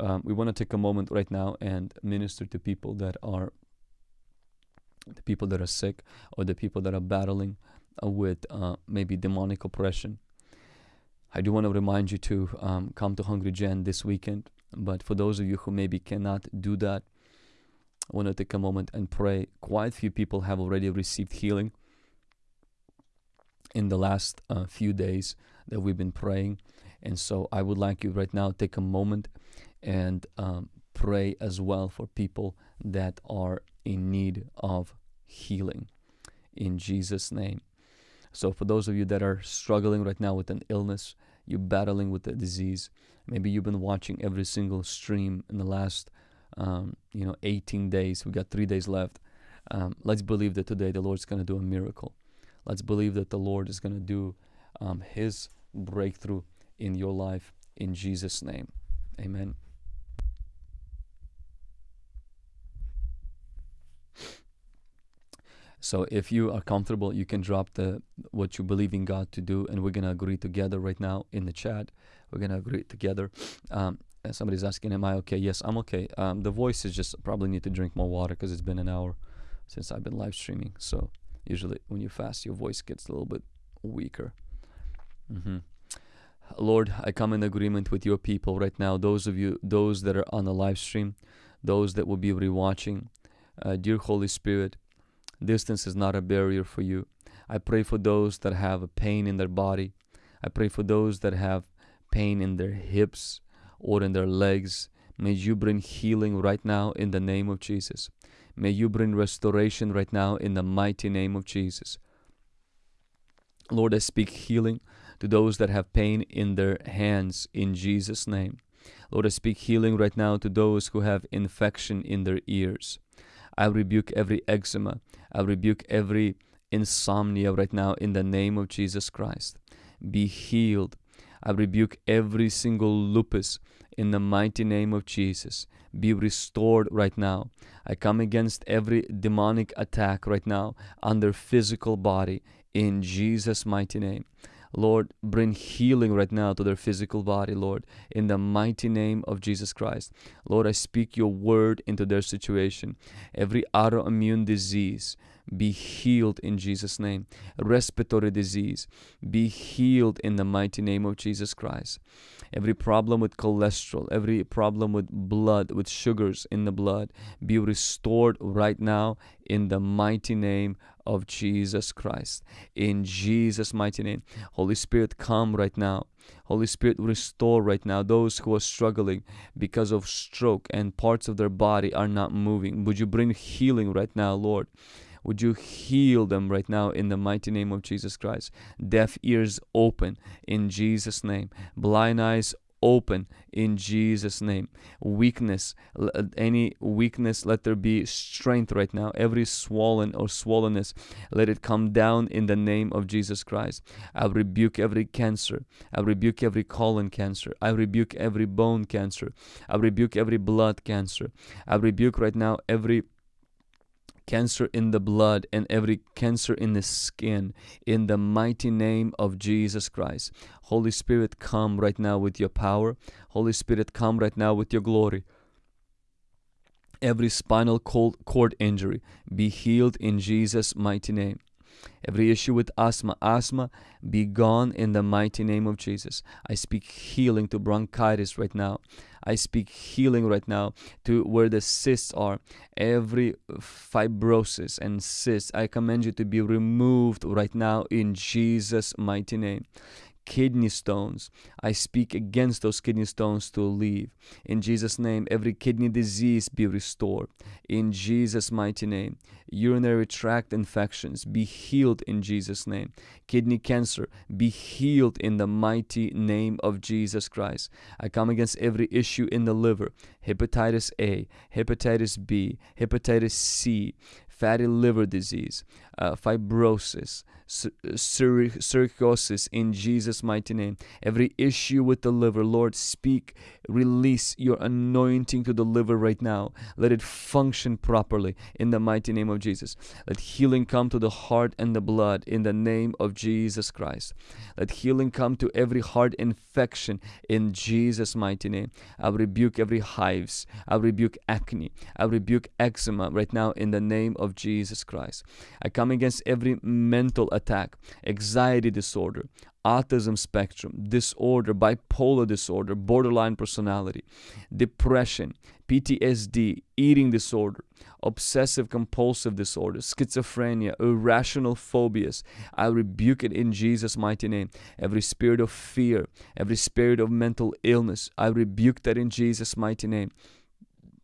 Um, we want to take a moment right now and minister to people that are the people that are sick or the people that are battling uh, with uh, maybe demonic oppression. I do want to remind you to um, come to Hungry Gen this weekend. But for those of you who maybe cannot do that, I want to take a moment and pray. Quite a few people have already received healing in the last uh, few days that we've been praying. And so I would like you right now take a moment and um, pray as well for people that are in need of healing in Jesus' name. So, for those of you that are struggling right now with an illness, you're battling with a disease, maybe you've been watching every single stream in the last, um, you know, 18 days. We got three days left. Um, let's believe that today the Lord's going to do a miracle. Let's believe that the Lord is going to do um, His breakthrough in your life in Jesus' name. Amen. So if you are comfortable, you can drop the what you believe in God to do, and we're gonna agree together right now in the chat. We're gonna agree together. Um, somebody's asking, "Am I okay?" Yes, I'm okay. Um, the voice is just probably need to drink more water because it's been an hour since I've been live streaming. So usually when you fast, your voice gets a little bit weaker. Mm-hmm. Lord, I come in agreement with your people right now. Those of you, those that are on the live stream, those that will be rewatching, uh, dear Holy Spirit. Distance is not a barrier for you. I pray for those that have a pain in their body. I pray for those that have pain in their hips or in their legs. May you bring healing right now in the name of Jesus. May you bring restoration right now in the mighty name of Jesus. Lord, I speak healing to those that have pain in their hands in Jesus' name. Lord, I speak healing right now to those who have infection in their ears. I rebuke every eczema. I rebuke every insomnia right now in the name of Jesus Christ. Be healed. I rebuke every single lupus in the mighty name of Jesus. Be restored right now. I come against every demonic attack right now on their physical body in Jesus' mighty name. Lord, bring healing right now to their physical body, Lord, in the mighty name of Jesus Christ. Lord, I speak your word into their situation. Every autoimmune disease, be healed in Jesus' name. Respiratory disease, be healed in the mighty name of Jesus Christ. Every problem with cholesterol, every problem with blood, with sugars in the blood, be restored right now in the mighty name of Jesus Christ. In Jesus' mighty name. Holy Spirit, come right now. Holy Spirit, restore right now those who are struggling because of stroke and parts of their body are not moving. Would you bring healing right now, Lord? Would you heal them right now in the mighty name of Jesus Christ? Deaf ears open in Jesus' name. Blind eyes open in Jesus' name. Weakness, uh, any weakness, let there be strength right now. Every swollen or swollenness, let it come down in the name of Jesus Christ. I rebuke every cancer. I rebuke every colon cancer. I rebuke every bone cancer. I rebuke every blood cancer. I rebuke right now every cancer in the blood and every cancer in the skin in the mighty name of Jesus Christ. Holy Spirit, come right now with your power. Holy Spirit, come right now with your glory. Every spinal cord injury be healed in Jesus' mighty name. Every issue with asthma, asthma, be gone in the mighty name of Jesus. I speak healing to bronchitis right now. I speak healing right now to where the cysts are. Every fibrosis and cyst, I command you to be removed right now in Jesus' mighty name kidney stones. I speak against those kidney stones to leave. In Jesus' name, every kidney disease be restored. In Jesus' mighty name, urinary tract infections be healed in Jesus' name. Kidney cancer be healed in the mighty name of Jesus Christ. I come against every issue in the liver hepatitis A, hepatitis B, hepatitis C, fatty liver disease, uh, fibrosis, cirrhosis in Jesus' mighty name. Every issue with the liver, Lord, speak, release your anointing to the liver right now. Let it function properly in the mighty name of Jesus. Let healing come to the heart and the blood in the name of Jesus Christ. Let healing come to every heart infection in Jesus' mighty name. I rebuke every hives. I rebuke acne. I rebuke eczema right now in the name of Jesus Christ. I come against every mental attack, anxiety disorder, autism spectrum disorder, bipolar disorder, borderline personality, depression, PTSD, eating disorder, obsessive compulsive disorder, schizophrenia, irrational phobias. I rebuke it in Jesus' mighty name. Every spirit of fear, every spirit of mental illness, I rebuke that in Jesus' mighty name.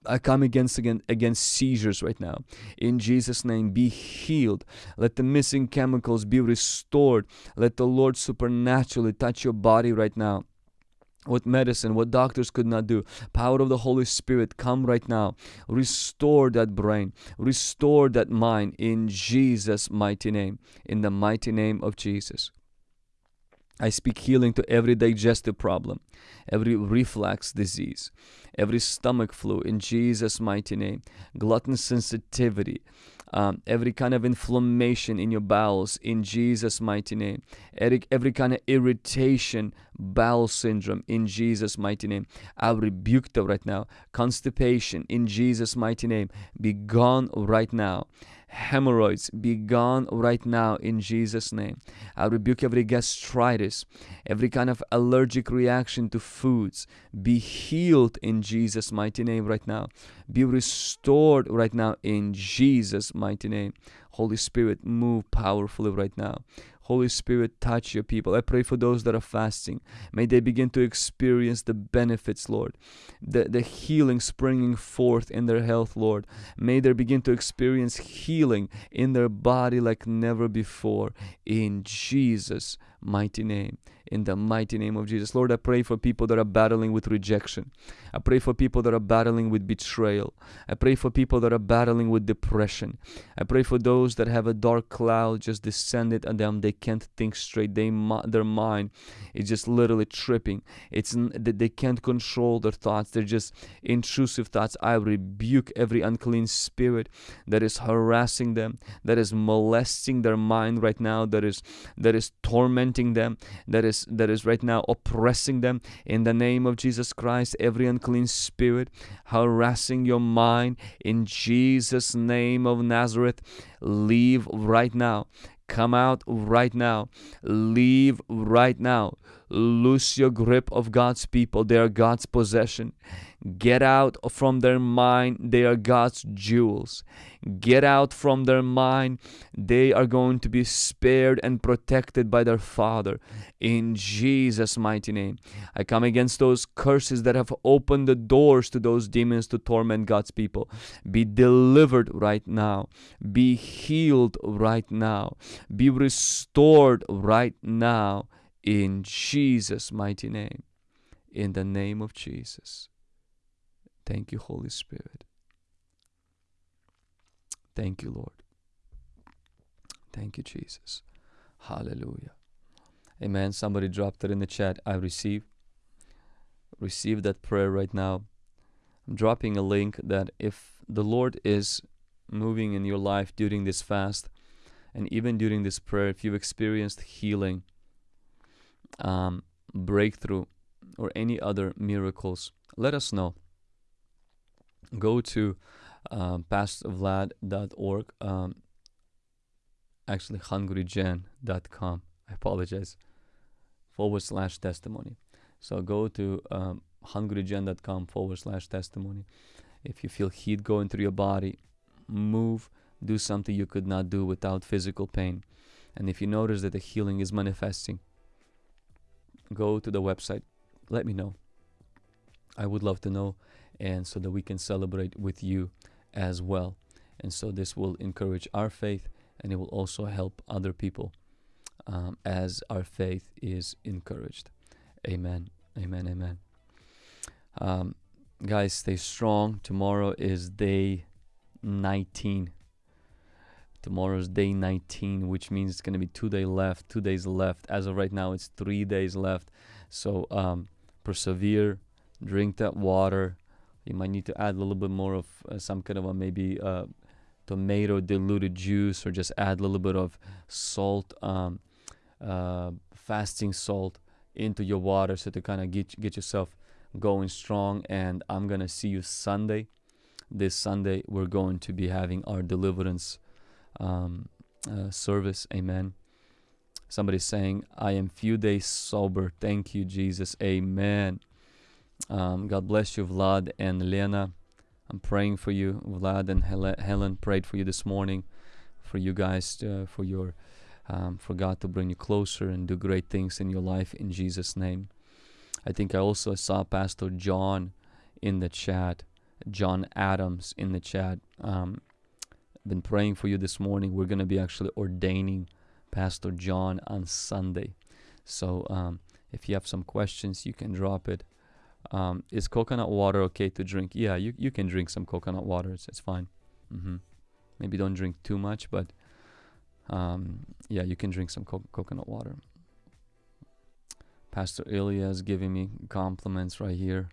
I come against against against seizures right now. In Jesus' name, be healed. Let the missing chemicals be restored. Let the Lord supernaturally touch your body right now what medicine, what doctors could not do. Power of the Holy Spirit, come right now. Restore that brain, restore that mind in Jesus' mighty name, in the mighty name of Jesus. I speak healing to every digestive problem, every reflux disease, every stomach flu in Jesus' mighty name, gluten sensitivity, um, every kind of inflammation in your bowels in Jesus' mighty name, every, every kind of irritation, bowel syndrome in Jesus' mighty name. I rebuke that right now. Constipation in Jesus' mighty name, be gone right now hemorrhoids be gone right now in Jesus' name. I rebuke every gastritis, every kind of allergic reaction to foods. Be healed in Jesus' mighty name right now. Be restored right now in Jesus' mighty name. Holy Spirit, move powerfully right now. Holy Spirit, touch your people. I pray for those that are fasting. May they begin to experience the benefits, Lord, the, the healing springing forth in their health, Lord. May they begin to experience healing in their body like never before. In Jesus' mighty name in the mighty name of Jesus. Lord, I pray for people that are battling with rejection. I pray for people that are battling with betrayal. I pray for people that are battling with depression. I pray for those that have a dark cloud just descended on them. They can't think straight. They their mind is just literally tripping. It's that they can't control their thoughts. They're just intrusive thoughts. I rebuke every unclean spirit that is harassing them, that is molesting their mind right now, that is that is tormenting them, that is that is right now oppressing them in the name of Jesus Christ every unclean spirit harassing your mind in Jesus name of Nazareth leave right now. Come out right now. Leave right now. Loose your grip of God's people. They are God's possession Get out from their mind, they are God's jewels. Get out from their mind, they are going to be spared and protected by their Father. In Jesus' mighty name, I come against those curses that have opened the doors to those demons to torment God's people. Be delivered right now, be healed right now, be restored right now. In Jesus' mighty name. In the name of Jesus. Thank you, Holy Spirit. Thank you, Lord. Thank you, Jesus. Hallelujah. Amen. Somebody dropped it in the chat. I receive. Receive that prayer right now. I'm dropping a link that if the Lord is moving in your life during this fast and even during this prayer, if you've experienced healing, um, breakthrough, or any other miracles, let us know go to um, pastorvlad.org, um, actually hungrygen.com. I apologize. Forward slash testimony. So go to um, hungrygen.com forward slash testimony. If you feel heat going through your body, move, do something you could not do without physical pain. And if you notice that the healing is manifesting, go to the website. Let me know. I would love to know and so that we can celebrate with you as well. And so this will encourage our faith and it will also help other people um, as our faith is encouraged. Amen. Amen. Amen. Um, guys, stay strong. Tomorrow is day 19. Tomorrow's day 19, which means it's going to be two days left. Two days left. As of right now, it's three days left. So um, persevere, drink that water. You might need to add a little bit more of uh, some kind of a maybe uh, tomato diluted juice, or just add a little bit of salt, um, uh, fasting salt into your water, so to kind of get get yourself going strong. And I'm gonna see you Sunday. This Sunday, we're going to be having our deliverance um, uh, service. Amen. Somebody's saying, I am few days sober. Thank you, Jesus. Amen. Um, God bless you, Vlad and Lena. I'm praying for you. Vlad and Helen prayed for you this morning, for you guys, uh, for your, um, for God to bring you closer and do great things in your life in Jesus' name. I think I also saw Pastor John in the chat, John Adams in the chat. Um, been praying for you this morning. We're going to be actually ordaining Pastor John on Sunday. So um, if you have some questions, you can drop it. Um, is coconut water okay to drink? Yeah, you, you can drink some coconut water. It's, it's fine. Mm-hmm. Maybe don't drink too much, but um, yeah, you can drink some co- coconut water. Pastor Ilya is giving me compliments right here.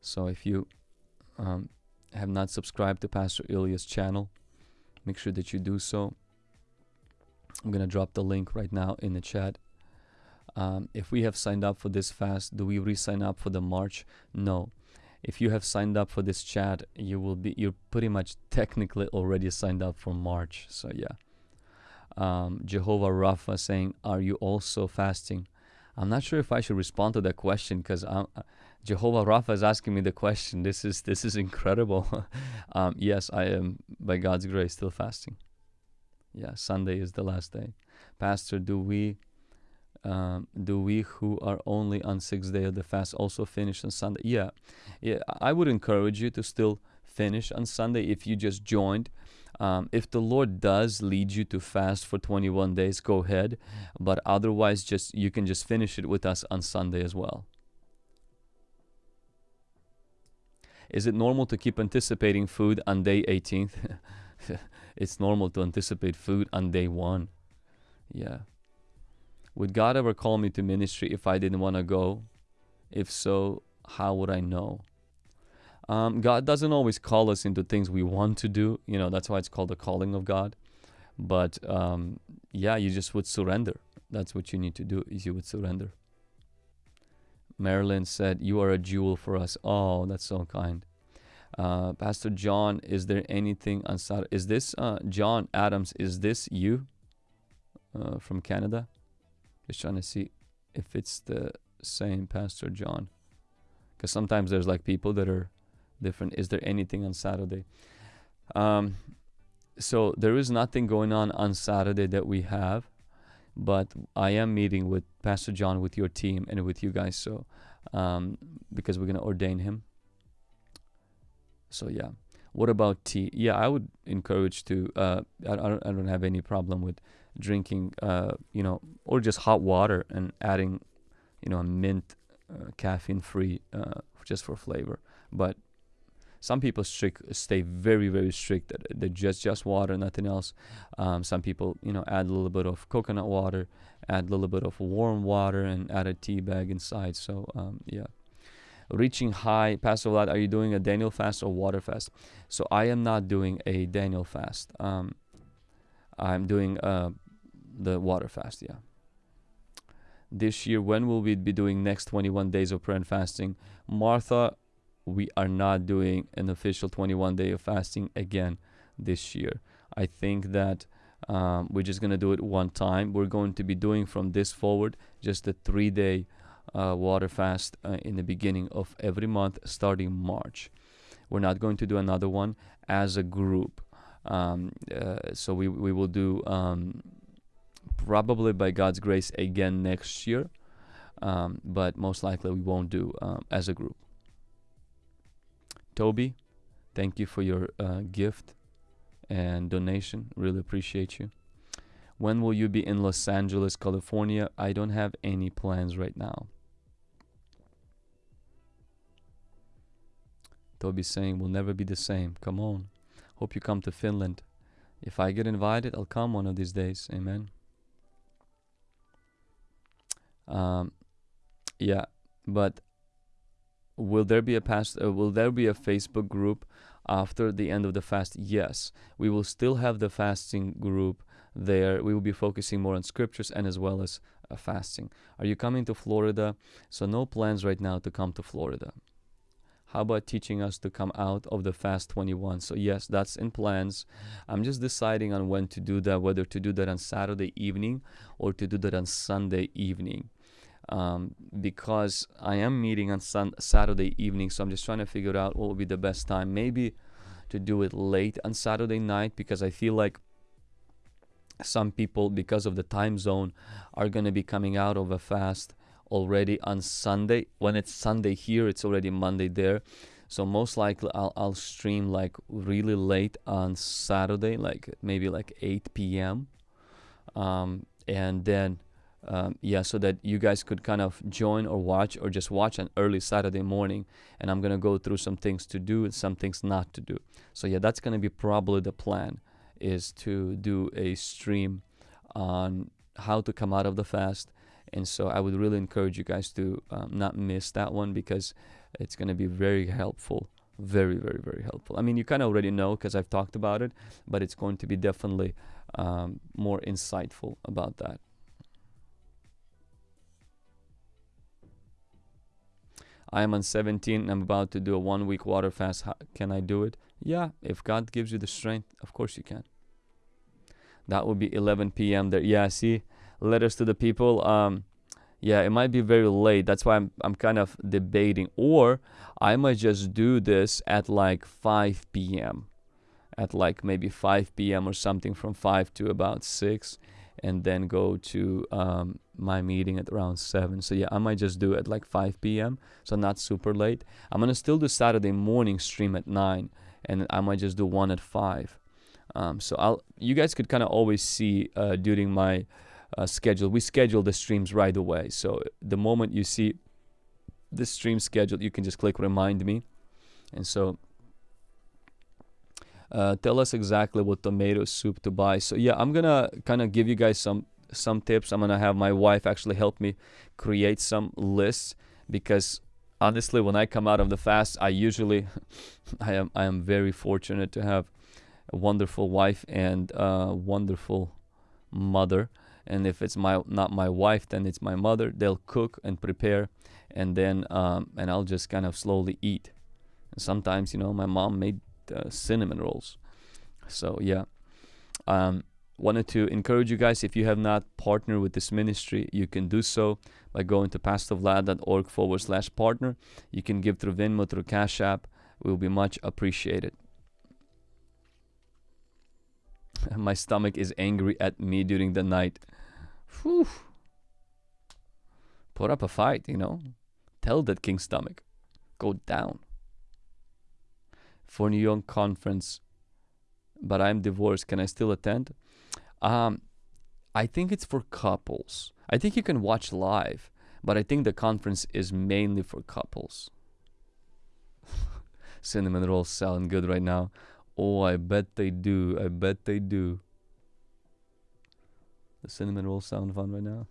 So if you um, have not subscribed to Pastor Ilya's channel, make sure that you do so. I'm going to drop the link right now in the chat. Um, if we have signed up for this fast, do we re-sign up for the March? No. If you have signed up for this chat, you will be you're pretty much technically already signed up for March. So yeah. Um, Jehovah Rapha saying, "Are you also fasting?" I'm not sure if I should respond to that question because uh, Jehovah Rapha is asking me the question. This is this is incredible. um, yes, I am by God's grace still fasting. Yeah, Sunday is the last day. Pastor, do we um, do we who are only on sixth day of the fast also finish on Sunday? Yeah, yeah. I would encourage you to still finish on Sunday if you just joined. Um, if the Lord does lead you to fast for 21 days, go ahead. But otherwise, just you can just finish it with us on Sunday as well. Is it normal to keep anticipating food on day 18th? it's normal to anticipate food on day one. Yeah. Would God ever call me to ministry if I didn't want to go? If so, how would I know? Um, God doesn't always call us into things we want to do. You know, that's why it's called the calling of God. But um, yeah, you just would surrender. That's what you need to do is you would surrender. Marilyn said, You are a jewel for us. Oh, that's so kind. Uh, Pastor John, is there anything on Saturday? Is this uh, John Adams? Is this you uh, from Canada? Just trying to see if it's the same Pastor John. Because sometimes there's like people that are different. Is there anything on Saturday? Um, so there is nothing going on on Saturday that we have, but I am meeting with Pastor John with your team and with you guys. So um, because we're gonna ordain him. So yeah. What about tea? Yeah, I would encourage to. Uh, I, I don't. I don't have any problem with drinking, uh, you know, or just hot water and adding, you know, a mint, uh, caffeine-free, uh, just for flavor. But some people strict stay very very strict. They just just water, nothing else. Um, some people, you know, add a little bit of coconut water, add a little bit of warm water, and add a tea bag inside. So um, yeah. Reaching high, Pastor Vlad, are you doing a Daniel fast or water fast? So I am not doing a Daniel fast. Um, I'm doing uh, the water fast, yeah. This year, when will we be doing next 21 days of prayer and fasting? Martha, we are not doing an official 21 day of fasting again this year. I think that um, we're just going to do it one time. We're going to be doing from this forward just a three day uh, water fast uh, in the beginning of every month starting March. We're not going to do another one as a group. Um, uh, so we, we will do um, probably by God's grace again next year, um, but most likely we won't do um, as a group. Toby, thank you for your uh, gift and donation. Really appreciate you. When will you be in Los Angeles, California? I don't have any plans right now. Toby saying, we'll never be the same. Come on. Hope you come to Finland. If I get invited, I'll come one of these days. Amen. Um, yeah, but will there be a past? Uh, will there be a Facebook group after the end of the fast? Yes, we will still have the fasting group there. We will be focusing more on scriptures and as well as uh, fasting. Are you coming to Florida? So no plans right now to come to Florida. How about teaching us to come out of the fast 21? So yes, that's in plans. I'm just deciding on when to do that, whether to do that on Saturday evening or to do that on Sunday evening. Um, because I am meeting on sun- Saturday evening, so I'm just trying to figure out what would be the best time. Maybe to do it late on Saturday night because I feel like some people, because of the time zone, are going to be coming out of a fast already on Sunday. When it's Sunday here, it's already Monday there. So most likely I'll, I'll stream like really late on Saturday, like maybe like 8 p.m. Um, and then um, yeah, so that you guys could kind of join or watch or just watch an early Saturday morning. And I'm gonna go through some things to do and some things not to do. So yeah, that's gonna be probably the plan is to do a stream on how to come out of the fast. And so I would really encourage you guys to um, not miss that one because it's going to be very helpful. Very, very, very helpful. I mean, you kind of already know because I've talked about it, but it's going to be definitely um, more insightful about that. I am on 17 I'm about to do a one week water fast. How, can I do it? Yeah, if God gives you the strength, of course you can. That would be 11 p.m. there. Yeah, see, letters to the people. Um, yeah, it might be very late. That's why I'm I'm kind of debating. Or I might just do this at like 5 p.m. At like maybe 5 p.m. or something from 5 to about 6 and then go to um, my meeting at around 7 so yeah i might just do it like 5 p.m so not super late i'm gonna still do saturday morning stream at 9 and i might just do one at 5 um, so i'll you guys could kind of always see uh, during my uh, schedule we schedule the streams right away so the moment you see the stream scheduled, you can just click remind me and so uh, tell us exactly what tomato soup to buy. So yeah, I'm gonna kind of give you guys some some tips. I'm gonna have my wife actually help me create some lists because honestly, when I come out of the fast, I usually I am I am very fortunate to have a wonderful wife and a wonderful mother. And if it's my not my wife, then it's my mother. They'll cook and prepare, and then um, and I'll just kind of slowly eat. And sometimes, you know, my mom made uh, cinnamon rolls. So yeah, um, wanted to encourage you guys if you have not partnered with this ministry, you can do so by going to pastorvlad.org forward slash partner. You can give through Venmo, through Cash App. Will be much appreciated. My stomach is angry at me during the night. Whew. Put up a fight, you know. Tell that king stomach. Go down for New York conference, but I'm divorced. Can I still attend? Um, I think it's for couples. I think you can watch live, but I think the conference is mainly for couples. Cinnamon rolls sound good right now. Oh, I bet they do. I bet they do. The cinnamon rolls sound fun right now,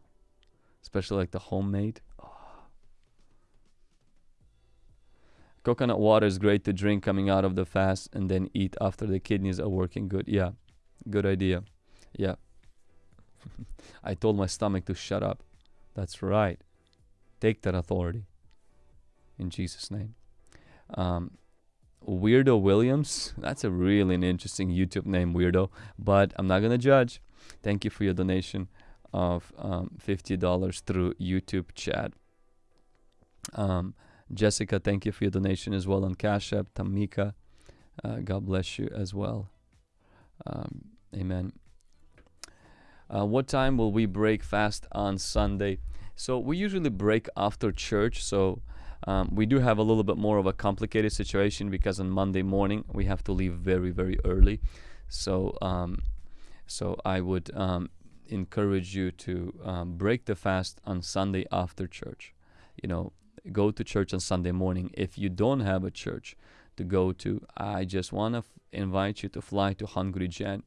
especially like the homemade. Coconut water is great to drink coming out of the fast and then eat after the kidneys are working good. Yeah, good idea. Yeah. I told my stomach to shut up. That's right. Take that authority. In Jesus' name. Um, Weirdo Williams. That's a really an interesting YouTube name, Weirdo. But I'm not going to judge. Thank you for your donation of um, $50 through YouTube chat. Um, Jessica, thank you for your donation as well on Cash App. Tamika, uh, God bless you as well. Um, amen. Uh, what time will we break fast on Sunday? So we usually break after church. So um, we do have a little bit more of a complicated situation because on Monday morning we have to leave very very early. So um, so I would um, encourage you to um, break the fast on Sunday after church. You know, go to church on Sunday morning. If you don't have a church to go to, I just want to invite you to fly to Hungry Gen.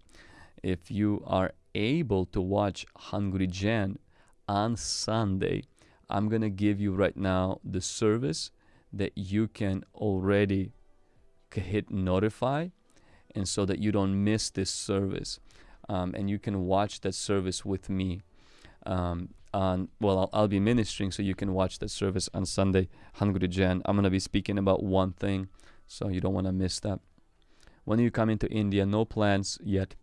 if you are able to watch Hungry Gen on Sunday, I'm going to give you right now the service that you can already hit notify and so that you don't miss this service um, and you can watch that service with me um, on well I'll, I'll, be ministering so you can watch that service on sunday hungry gen. I'm going to be speaking about one thing so you don't want to miss that. When you come into india no plans yet.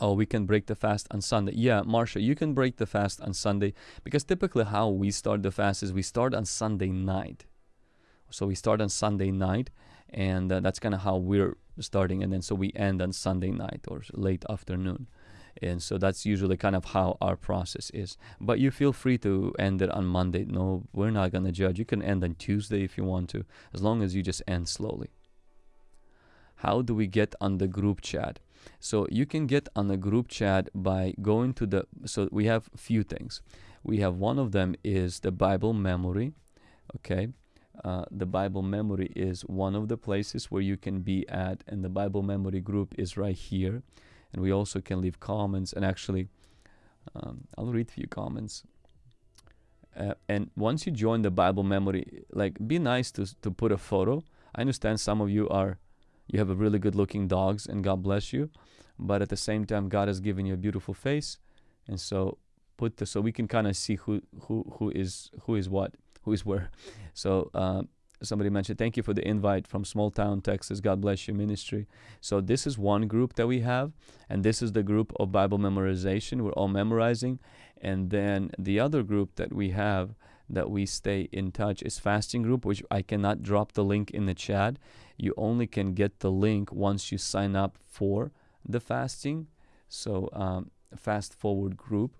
Oh we can break the fast on sunday. Yeah marsha you can break the fast on sunday because typically how we start the fast is we start on sunday night. So we start on sunday night and uh, that's kind of how we're starting and then so we end on sunday night or late afternoon. And so that's usually kind of how our process is. But you feel free to end it on monday. No we're not going to judge. You can end on tuesday if you want to as long as you just end slowly. How do we get on the group chat? So you can get on the group chat by going to the so we have a few things. We have one of them is the bible memory okay uh, the Bible memory is one of the places where you can be at, and the Bible memory group is right here. And we also can leave comments and actually um, I'll read a few comments. Uh, and once you join the Bible memory like be nice to, to put a photo. I understand some of you are you have a really good looking dogs and God bless you but at the same time God has given you a beautiful face. And so put the so we can kind of see who who who is who is what who is where. So uh, somebody mentioned thank you for the invite from small town texas. God bless you ministry. So this is one group that we have and this is the group of bible memorization we're all memorizing. And then the other group that we have that we stay in touch is fasting group which i cannot drop the link in the chat. You only can get the link once you sign up for the fasting. So um, fast forward group.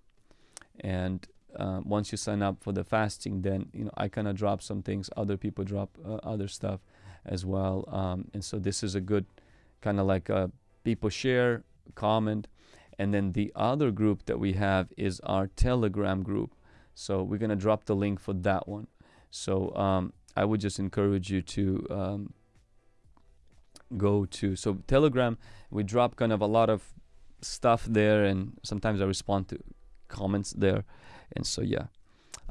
And uh, once you sign up for the fasting, then you know I kind of drop some things. Other people drop uh, other stuff as well, um, and so this is a good kind of like a people share, comment, and then the other group that we have is our Telegram group. So we're gonna drop the link for that one. So um, I would just encourage you to um, go to so Telegram. We drop kind of a lot of stuff there, and sometimes I respond to comments there. And so, yeah.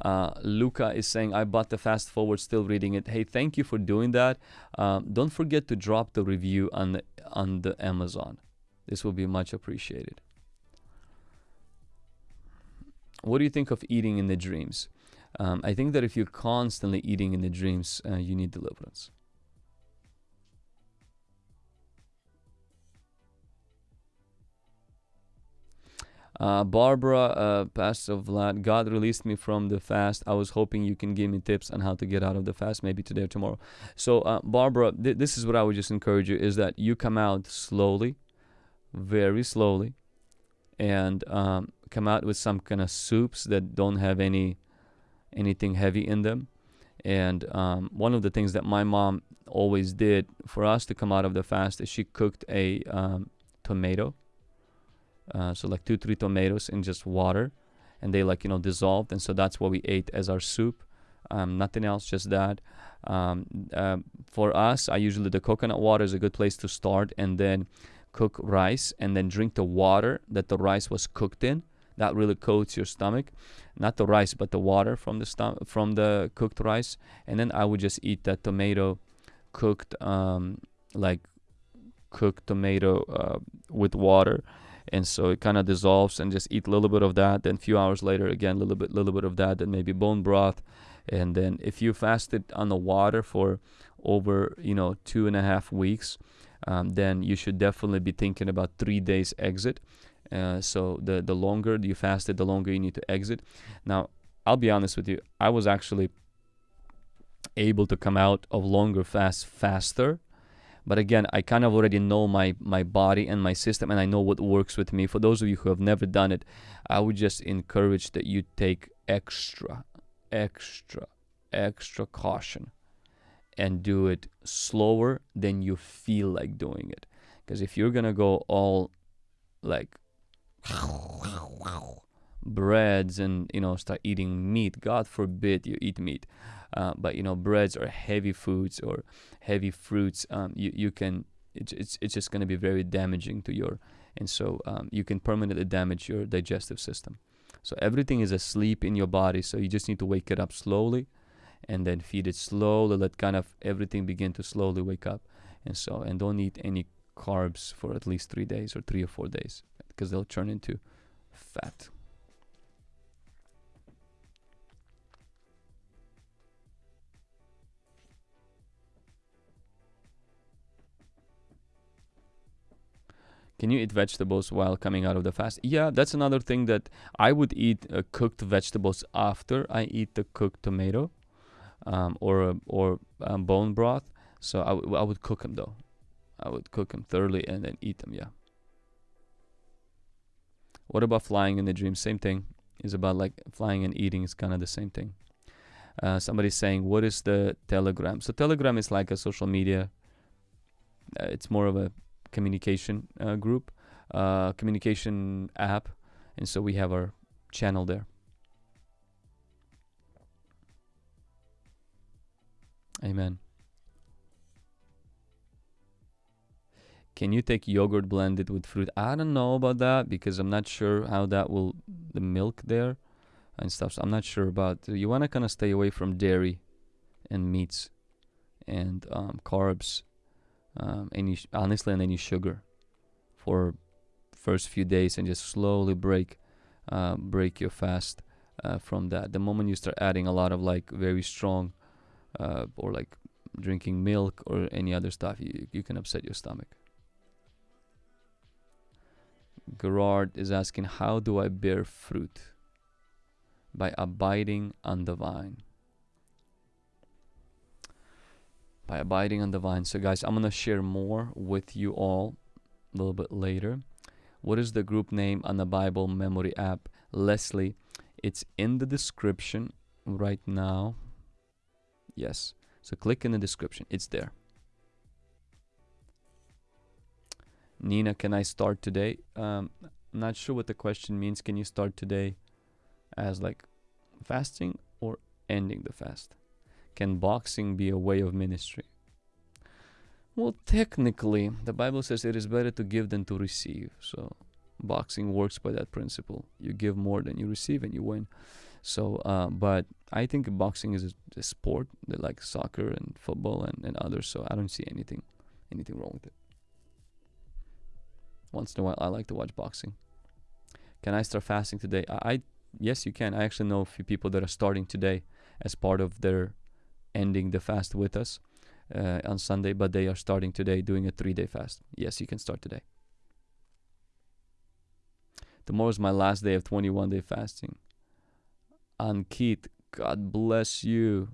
Uh, Luca is saying, I bought the fast forward, still reading it. Hey, thank you for doing that. Um, don't forget to drop the review on the, on the Amazon. This will be much appreciated. What do you think of eating in the dreams? Um, I think that if you're constantly eating in the dreams, uh, you need deliverance. Uh, Barbara, uh, Pastor Vlad, God released me from the fast. I was hoping you can give me tips on how to get out of the fast, maybe today or tomorrow. So, uh, Barbara, th- this is what I would just encourage you: is that you come out slowly, very slowly, and um, come out with some kind of soups that don't have any anything heavy in them. And um, one of the things that my mom always did for us to come out of the fast is she cooked a um, tomato uh, so like two three tomatoes in just water and they like you know dissolved and so that's what we ate as our soup. Um, nothing else just that. Um, uh, for us i usually the coconut water is a good place to start and then cook rice and then drink the water that the rice was cooked in. That really coats your stomach. Not the rice but the water from the stom- from the cooked rice. And then i would just eat that tomato cooked um, like cooked tomato uh, with water and so it kind of dissolves and just eat a little bit of that then a few hours later again a little bit little bit of that then maybe bone broth. And then if you fasted on the water for over you know two and a half weeks um, then you should definitely be thinking about three days exit. Uh, so the the longer you fasted the longer you need to exit. Now i'll be honest with you i was actually able to come out of longer fast faster but again, I kind of already know my my body and my system, and I know what works with me. For those of you who have never done it, I would just encourage that you take extra, extra, extra caution, and do it slower than you feel like doing it. Because if you're gonna go all like breads and you know start eating meat, God forbid you eat meat uh, but you know breads or heavy foods or heavy fruits um, you, you can it's, it's, it's just going to be very damaging to your and so um, you can permanently damage your digestive system. So everything is asleep in your body, so you just need to wake it up slowly, and then feed it slowly. Let kind of everything begin to slowly wake up, and so and don't eat any carbs for at least three days or three or four days because they'll turn into fat. Can you eat vegetables while coming out of the fast? Yeah, that's another thing that I would eat uh, cooked vegetables after I eat the cooked tomato um, or or um, bone broth. So I, I would cook them though. I would cook them thoroughly and then eat them. Yeah. What about flying in the dream? Same thing. Is about like flying and eating is kind of the same thing. Uh, somebody's saying, "What is the Telegram?" So Telegram is like a social media. Uh, it's more of a communication uh, group, uh, communication app, and so we have our channel there. Amen. Can you take yogurt blended with fruit? I don't know about that because I'm not sure how that will the milk there and stuff. So I'm not sure about. You want to kind of stay away from dairy and meats and um, carbs um, any honestly and any sugar for first few days and just slowly break uh, break your fast uh, from that. The moment you start adding a lot of like very strong uh, or like drinking milk or any other stuff you, you can upset your stomach. Gerard is asking how do I bear fruit? By abiding on the vine by abiding on the vine. So, guys, I'm going to share more with you all a little bit later. What is the group name on the Bible Memory app? Leslie, it's in the description right now. Yes. So, click in the description, it's there. Nina, can I start today? Um, I'm not sure what the question means. Can you start today as like fasting or ending the fast? Can boxing be a way of ministry? Well, technically, the Bible says it is better to give than to receive. So, boxing works by that principle. You give more than you receive, and you win. So, uh, but I think boxing is a, a sport like soccer and football and, and others. So, I don't see anything anything wrong with it. Once in a while, I like to watch boxing. Can I start fasting today? I, I yes, you can. I actually know a few people that are starting today as part of their ending the fast with us uh, on Sunday, but they are starting today doing a three day fast. Yes, you can start today. Tomorrow is my last day of 21 day fasting. Ankit, God bless you.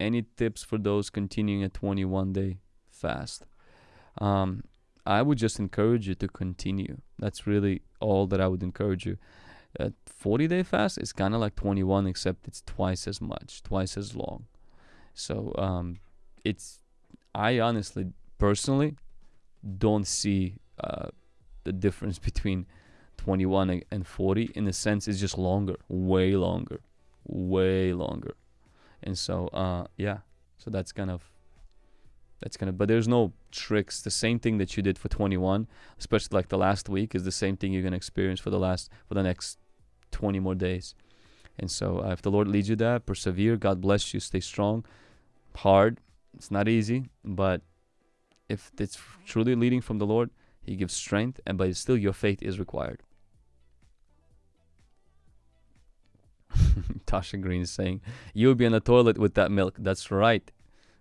Any tips for those continuing a 21 day fast? Um, I would just encourage you to continue. That's really all that I would encourage you. A 40 day fast is kind of like 21, except it's twice as much, twice as long. So um, it's I honestly, personally, don't see uh, the difference between 21 and 40 in a sense it's just longer, way longer, way longer, and so uh, yeah, so that's kind of that's kind of but there's no tricks. The same thing that you did for 21 especially like the last week is the same thing you're going to experience for the last for the next 20 more days. And so uh, if the lord leads you that persevere. God bless you. Stay strong hard. It's not easy, but if it's truly leading from the Lord, He gives strength, and but still your faith is required. Tasha Green is saying, "You'll be in the toilet with that milk." That's right.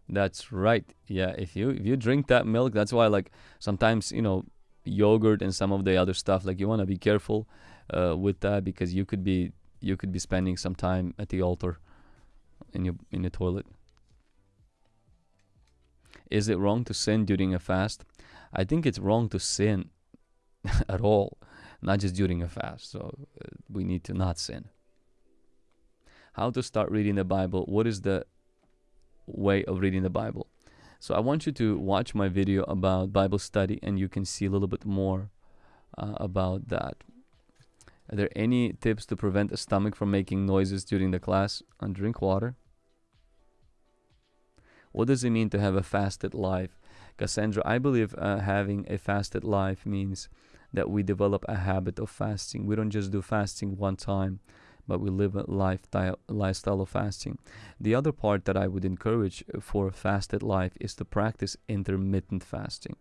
That's right. Yeah, if you if you drink that milk, that's why like sometimes you know yogurt and some of the other stuff like you want to be careful uh, with that because you could be you could be spending some time at the altar in your in the toilet. Is it wrong to sin during a fast? I think it's wrong to sin at all, not just during a fast. So uh, we need to not sin. How to start reading the Bible? What is the way of reading the Bible? So I want you to watch my video about Bible study and you can see a little bit more uh, about that. Are there any tips to prevent a stomach from making noises during the class? And drink water. What does it mean to have a fasted life? Cassandra, I believe uh, having a fasted life means that we develop a habit of fasting. We don't just do fasting one time, but we live a lifestyle lifestyle of fasting. The other part that I would encourage for a fasted life is to practice intermittent fasting.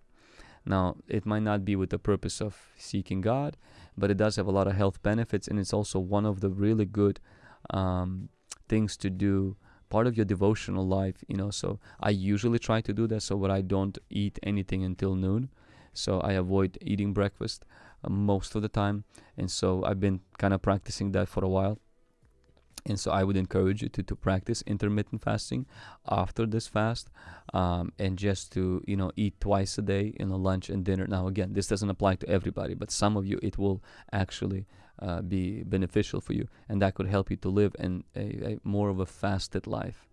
Now, it might not be with the purpose of seeking God, but it does have a lot of health benefits, and it's also one of the really good um, things to do part of your devotional life you know so i usually try to do that so that i don't eat anything until noon. So i avoid eating breakfast uh, most of the time. And so i've been kind of practicing that for a while. And so I would encourage you to, to practice intermittent fasting after this fast um, and just to you know eat twice a day you know lunch and dinner. Now again, this doesn't apply to everybody, but some of you it will actually uh, be beneficial for you, and that could help you to live in a, a more of a fasted life.